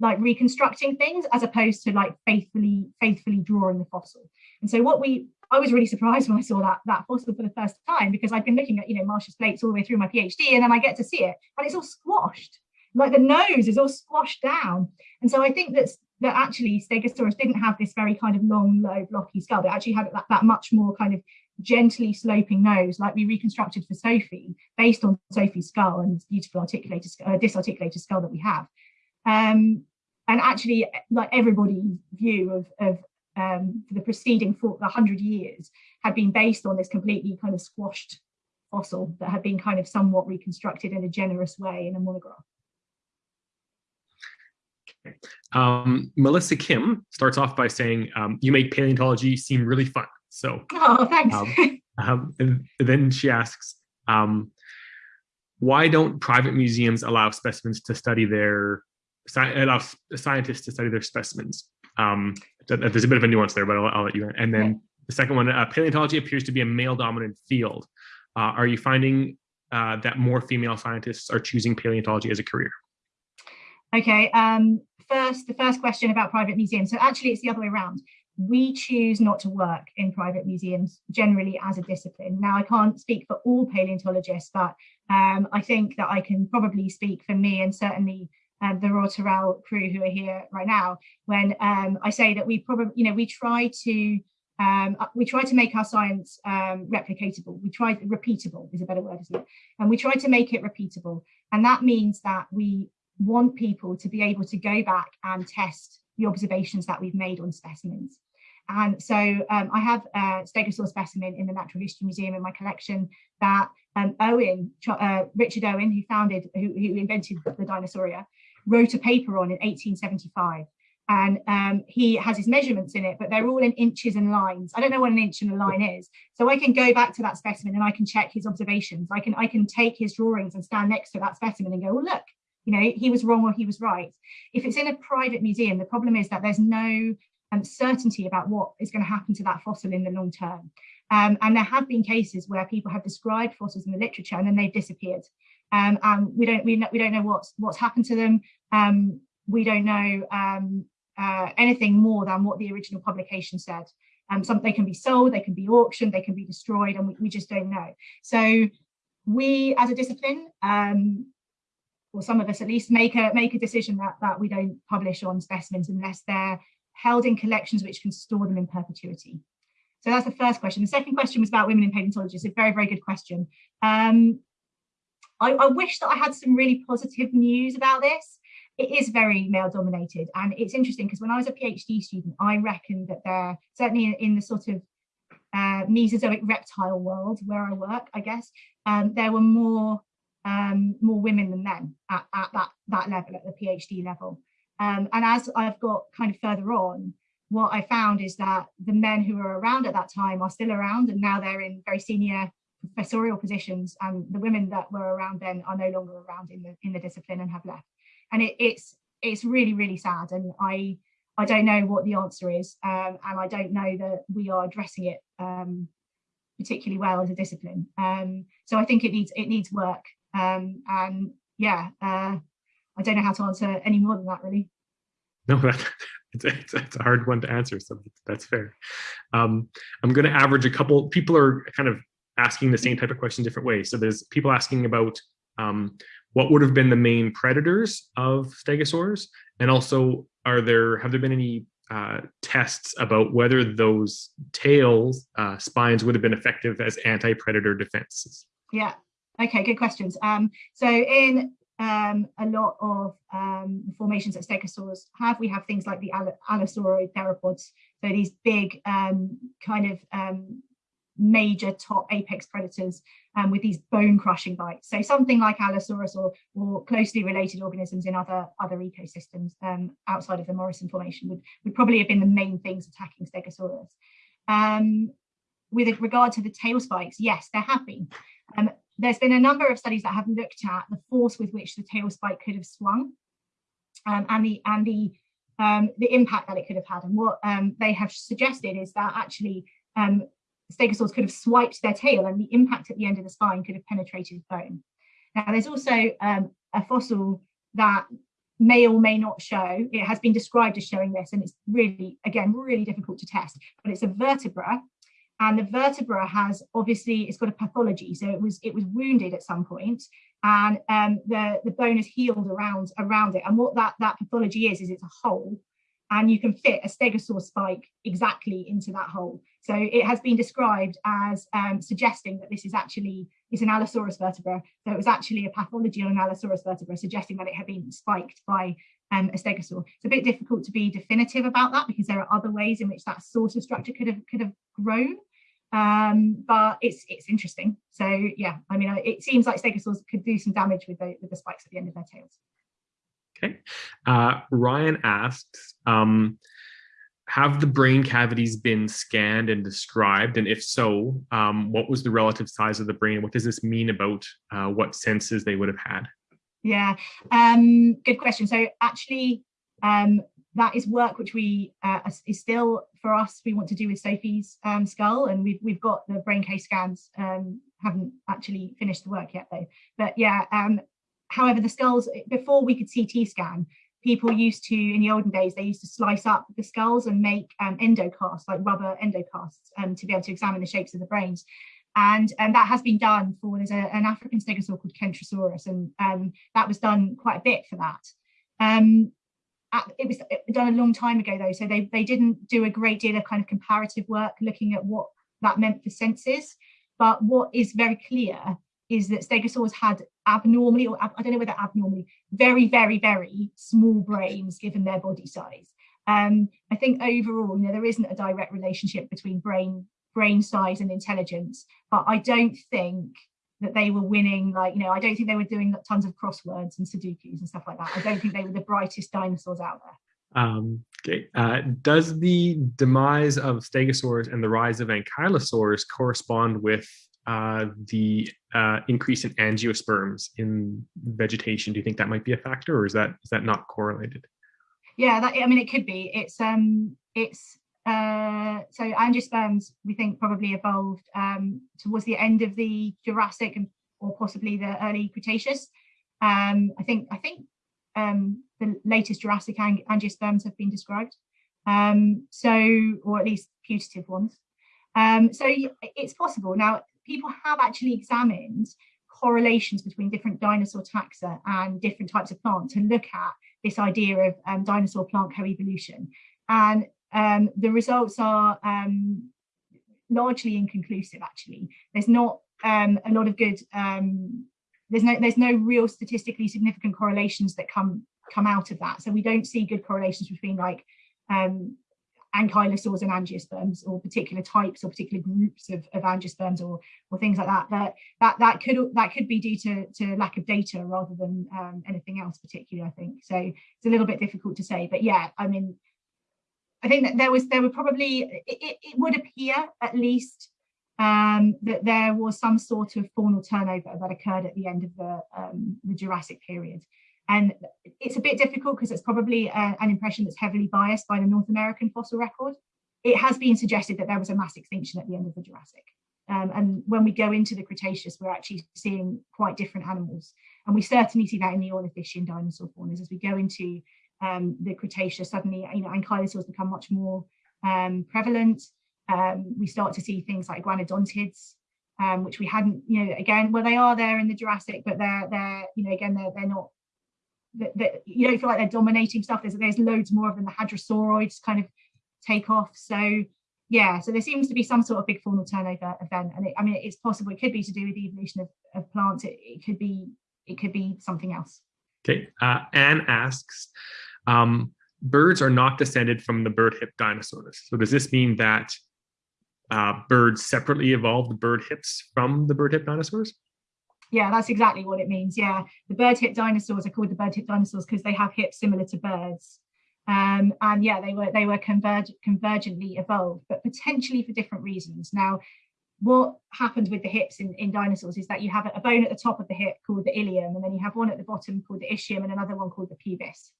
like reconstructing things as opposed to like faithfully faithfully drawing the fossil and so what we i was really surprised when i saw that that fossil for the first time because i'd been looking at you know marsh's plates all the way through my phd and then i get to see it and it's all squashed. Like the nose is all squashed down. And so i think that that actually stegosaurus didn't have this very kind of long low blocky skull. It actually had that, that much more kind of gently sloping nose like we reconstructed for sophie based on sophie's skull and beautiful articulated uh, disarticulated skull that we have. Um, and actually, like everybody's view of, of um, the preceding 100 years had been based on this completely kind of squashed fossil that had been kind of somewhat reconstructed in a generous way in a monograph. Um, Melissa Kim starts off by saying, um, you make paleontology seem really fun. So, oh, thanks. Um, um, then she asks, um, why don't private museums allow specimens to study their allow scientists to study their specimens. Um, there's a bit of a nuance there, but I'll, I'll let you. In. And then the second one, uh, paleontology appears to be a male-dominant field. Uh, are you finding uh, that more female scientists are choosing paleontology as a career? Okay. Um, first, the first question about private museums. So actually, it's the other way around. We choose not to work in private museums generally as a discipline. Now, I can't speak for all paleontologists, but um, I think that I can probably speak for me and certainly um, the Royal Tyrrell crew who are here right now, when um, I say that we probably, you know, we try to um, uh, we try to make our science um, replicatable. We try repeatable is a better word, isn't it? And we try to make it repeatable, and that means that we want people to be able to go back and test the observations that we've made on specimens. And so um, I have a stegosaur specimen in the Natural History Museum in my collection that um, Owen, uh, Richard Owen, who founded, who, who invented the Dinosauria, wrote a paper on in 1875 and um, he has his measurements in it, but they're all in inches and lines. I don't know what an inch and a line is. So I can go back to that specimen and I can check his observations. I can, I can take his drawings and stand next to that specimen and go, oh, look, you know, he was wrong or he was right. If it's in a private museum, the problem is that there's no um, certainty about what is going to happen to that fossil in the long term. Um, and there have been cases where people have described fossils in the literature and then they've disappeared. Um, and we don't we, know, we don't know what's what's happened to them. Um, we don't know um, uh, anything more than what the original publication said. Um, some they can be sold, they can be auctioned, they can be destroyed, and we, we just don't know. So we, as a discipline, um, or some of us at least, make a make a decision that that we don't publish on specimens unless they're held in collections which can store them in perpetuity. So that's the first question. The second question was about women in paleontology. It's a very, very good question. Um, I, I wish that I had some really positive news about this. It is very male dominated. And it's interesting because when I was a PhD student, I reckoned that there, certainly in, in the sort of uh, Mesozoic reptile world where I work, I guess, um, there were more um, more women than men at, at, that, that level, at the PhD level. Um, and as I've got kind of further on, what I found is that the men who were around at that time are still around and now they're in very senior professorial positions and the women that were around then are no longer around in the in the discipline and have left. And it, it's it's really really sad and i i don't know what the answer is um, and i don't know that we are addressing it um, particularly well as a discipline. Um, so i think it needs it needs work um, and yeah uh, i don't know how to answer any more than that really. No (laughs) that, it's, it's, it's, a hard one to answer so that's fair. Um, i'm going to average a couple people are kind of asking the same type of question different ways. So there's people asking about um, what would have been the main predators of stegosaurs, and also are there have there been any uh, tests about whether those tails uh, spines would have been effective as anti-predator defenses? Yeah. Okay. Good questions. Um, so in um, a lot of um, formations that stegosaurs have. We have things like the allosaurid theropods, so these big um, kind of um, major top apex predators um, with these bone crushing bites. So something like Allosaurus or, or closely related organisms in other, other ecosystems um, outside of the Morrison Formation would, would probably have been the main things attacking Stegosaurus. Um, with regard to the tail spikes, yes, there have been. Um, there's been a number of studies that have looked at the force with which the tail spike could have swung um, and the and the um, the impact that it could have had. And what they have suggested is that actually um, stegosaurs could have swiped their tail and the impact at the end of the spine could have penetrated bone. Now, there's also um, a fossil that may or may not show, it has been described as showing this, and it's really, again, really difficult to test, but it's a vertebra. And the vertebra has obviously, it's got a pathology. So it was it was wounded at some point and um, the, the bone is healed around around it. And what that, that pathology is, is it's a hole and you can fit a stegosaur spike exactly into that hole. So it has been described as um, suggesting that this is actually it's an Allosaurus vertebra. So it was actually a pathology on an Allosaurus vertebra, suggesting that it had been spiked by um, a stegosaur. It's a bit difficult to be definitive about that because there are other ways in which that sort of structure could have could have grown. Um, but it's it's interesting. So yeah, I mean, it seems like stegosaurs could do some damage with the with the spikes at the end of their tails. Okay. Uh, Ryan asks, um, have the brain cavities been scanned and described? And if so, um, what was the relative size of the brain? What does this mean about uh, what senses they would have had? Yeah, um, good question. So actually, um, that is work which we uh, is still for us. We want to do with Sophie's um, skull, and we've we've got the brain case scans. Um, haven't actually finished the work yet though. But yeah, um, however, the skulls before we could CT scan, people used to, in the olden days, they used to slice up the skulls and make um, endocasts, like rubber endocasts, um, to be able to examine the shapes of the brains. And, and that has been done for, there's a, an African stegosaur called Kentrosaurus, and um, that was done quite a bit for that. Um, it was done a long time ago though, so they, they didn't do a great deal of kind of comparative work looking at what that meant for senses. But what is very clear is that stegosaurs had abnormally, or I don't know whether abnormally, very, very, very small brains given their body size. Um, I think overall, you know, there isn't a direct relationship between brain brain size and intelligence, but I don't think that they were winning like you know I don't think they were doing tons of crosswords and Sudokus and stuff like that. I don't think they were the brightest dinosaurs out there. Um, okay. Uh, does the demise of stegosaurs and the rise of ankylosaurs correspond with uh, the uh, increase in angiosperms in vegetation. Do you think that might be a factor, or is that is that not correlated? Yeah, that, I mean, it could be. It's um, it's uh, so angiosperms we think probably evolved um, towards the end of the Jurassic and or possibly the early Cretaceous. Um, I think I think um, the latest Jurassic ang angiosperms have been described. Um, so, or at least putative ones. Um, so it's possible. Now, people have actually examined correlations between different dinosaur taxa and different types of plants to look at this idea of um, dinosaur plant coevolution. And um, the results are um, largely inconclusive, actually. There's not um, a lot of good, um, there's no there's no real statistically significant correlations that come come out of that. So we don't see good correlations between like um, ankylosaurs and angiosperms or particular types or particular groups of, of angiosperms or or things like that that that that could that could be due to to lack of data rather than um, anything else particularly i think. So it's a little bit difficult to say but yeah i mean i think that there was there were probably it, it would appear at least um, that there was some sort of faunal turnover that occurred at the end of the um, the jurassic period and it's a bit difficult because it's probably uh, an impression that's heavily biased by the North American fossil record. It has been suggested that there was a mass extinction at the end of the Jurassic. Um, and when we go into the Cretaceous, we're actually seeing quite different animals. And we certainly see that in the Ornithischian dinosaur faunas. As we go into um, the Cretaceous, suddenly, you know, ankylosaurs become much more um, prevalent. Um, we start to see things like iguanodontids, um, which we hadn't, you know, again, well, they are there in the Jurassic, but they're, they're you know, again, they're, they're not that, you don't feel like they're dominating stuff. There's there's loads more of them. The hadrosauroids kind of take off. So yeah, so there seems to be some sort of big faunal turnover event, and it, I mean it's possible. It could be to do with the evolution of, of plants. It, it could be it could be something else. Okay, uh, Anne asks, um, birds are not descended from the bird hip dinosaurs. So does this mean that uh, birds separately evolved bird hips from the bird hip dinosaurs? Yeah, that's exactly what it means. Yeah, the bird hip dinosaurs are called the bird hip dinosaurs because they have hips similar to birds. Um, and yeah, they were they were converg convergently evolved, but potentially for different reasons. Now, what happens with the hips in, in dinosaurs is that you have a bone at the top of the hip called the ilium, and then you have one at the bottom called the ischium, and another one called the pubis.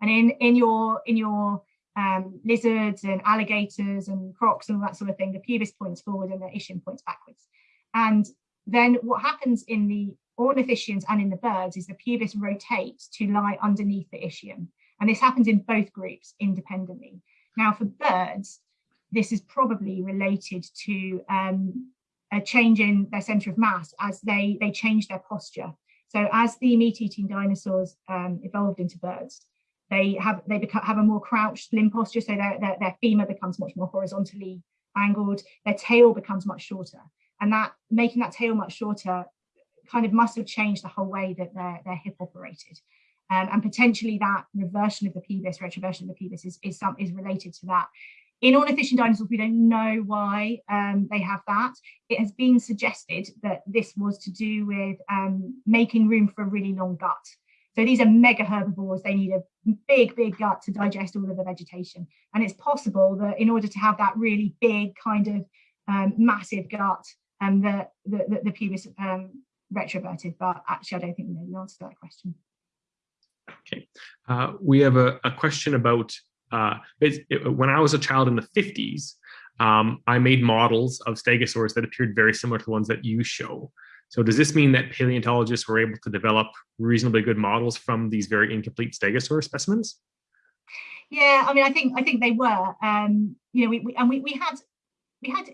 And in in your in your um, lizards and alligators and crocs and all that sort of thing, the pubis points forward and the ischium points backwards. And then what happens in the ornithischians and in the birds is the pubis rotates to lie underneath the ischium. And this happens in both groups independently. Now for birds, this is probably related to um, a change in their center of mass as they, they change their posture. So as the meat-eating dinosaurs um, evolved into birds, they have they become, have a more crouched limb posture, so their, their, their femur becomes much more horizontally angled, their tail becomes much shorter. And that making that tail much shorter kind of must have changed the whole way that their, their hip operated. Um, and potentially that reversion of the pubis, retroversion of the pubis is, is, some, is related to that. In ornithischian dinosaurs, we don't know why um, they have that. It has been suggested that this was to do with um, making room for a really long gut. So these are mega herbivores. They need a big, big gut to digest all of the vegetation. And it's possible that in order to have that really big kind of um, massive gut, um, the, the, the, pubis um, retroverted, but actually I don't think we know the answer to that question. Okay, uh, we have a, a question about uh, it, it, when I was a child in the 50s, um, I made models of stegosaurs that appeared very similar to the ones that you show. So does this mean that paleontologists were able to develop reasonably good models from these very incomplete stegosaur specimens? Yeah, I mean, I think I think they were. Um, you know, we, we and we, we had we had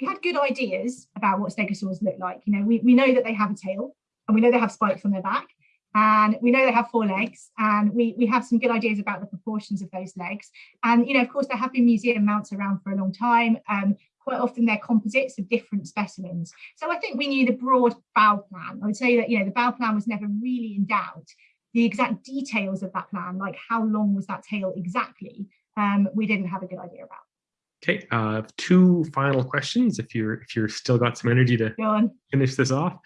we had good ideas about what stegosaurs look like. You know, we, we know that they have a tail and we know they have spikes on their back and we know they have four legs and we, we have some good ideas about the proportions of those legs. And, you know, of course, there have been museum mounts around for a long time. Um, quite often they're composites of different specimens. So I think we knew the broad bow plan. I would say that, you know, the bow plan was never really in doubt. The exact details of that plan, like how long was that tail exactly, um, we didn't have a good idea about. Okay, uh, two final questions. If you're if you're still got some energy to finish this off,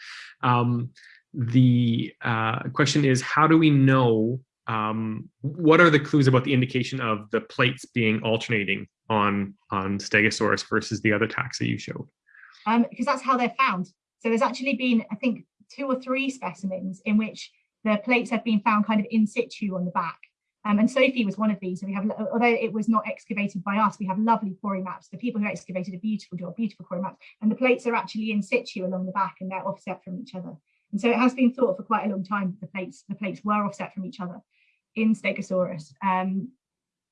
um, the uh, question is: How do we know? Um, what are the clues about the indication of the plates being alternating on on Stegosaurus versus the other taxa you showed? Um, because that's how they're found. So there's actually been, I think, two or three specimens in which the plates have been found kind of in situ on the back. Um, and Sophie was one of these. So we have, although it was not excavated by us, we have lovely quarry maps. The people who excavated a beautiful job, beautiful quarry maps, and the plates are actually in situ along the back and they're offset from each other. And so it has been thought for quite a long time that the plates the plates were offset from each other in Stegosaurus. Um,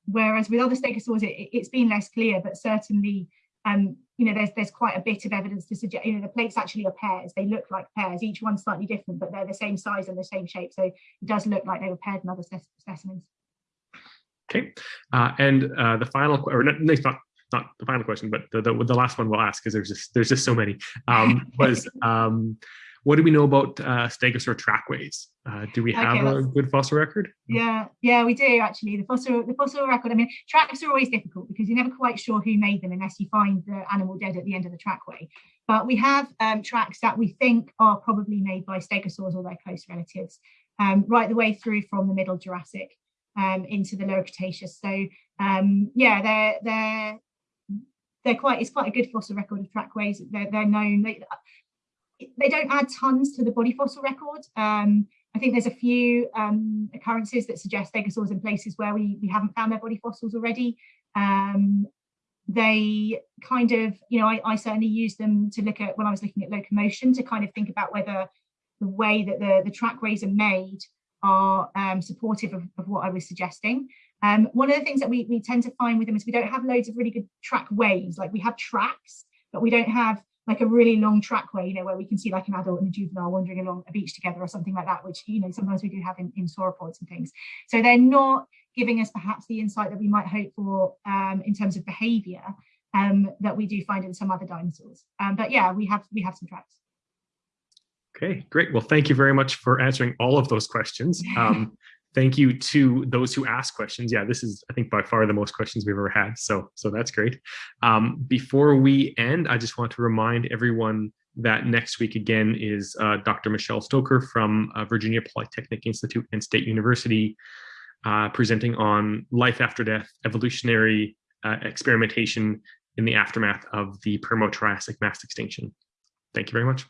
whereas with other Stegosaurs, it, has been less clear, but certainly, um, you know, there's there's quite a bit of evidence to suggest, you know, the plates actually are pairs. They look like pairs, each one slightly different, but they're the same size and the same shape. So it does look like they were paired in other specimens. Okay, uh, and uh, the final, or not, not not the final question, but the, the, the last one we'll ask because there's just there's just so many. Um, (laughs) was um, what do we know about uh, Stegosaur trackways? Uh, do we have okay, a good fossil record? Yeah, yeah, we do actually. The fossil the fossil record. I mean, tracks are always difficult because you're never quite sure who made them unless you find the animal dead at the end of the trackway. But we have um, tracks that we think are probably made by stegosaurs or their close relatives, um, right the way through from the Middle Jurassic um, into the lower Cretaceous. So um, yeah, they're they're they're quite it's quite a good fossil record of trackways. They're they're known. They they don't add tons to the body fossil record. Um, I think there's a few um, occurrences that suggest stegosaurs in places where we we haven't found their body fossils already. Um, they kind of, you know, I, I certainly use them to look at when I was looking at locomotion to kind of think about whether the way that the, the trackways are made are um, supportive of, of, what I was suggesting. Um, one of the things that we, we tend to find with them is we don't have loads of really good track ways. Like we have tracks, but we don't have like a really long trackway, you know, where we can see like an adult and a juvenile wandering along a beach together or something like that, which, you know, sometimes we do have in, in sauropods and things. So they're not giving us perhaps the insight that we might hope for um, in terms of behavior um, that we do find in some other dinosaurs. Um, but yeah, we have we have some tracks. Okay, great. Well, thank you very much for answering all of those questions. (laughs) Um, thank you to those who asked questions. Yeah, this is, I think, by far the most questions we've ever had. So, so that's great. Um, before we end, I just want to remind everyone that next week again is uh, Dr. Michelle Stocker from uh, Virginia Polytechnic Institute and State University uh, presenting on life after death, evolutionary uh, experimentation in the aftermath of the Permo-Triassic mass extinction. Thank you very much.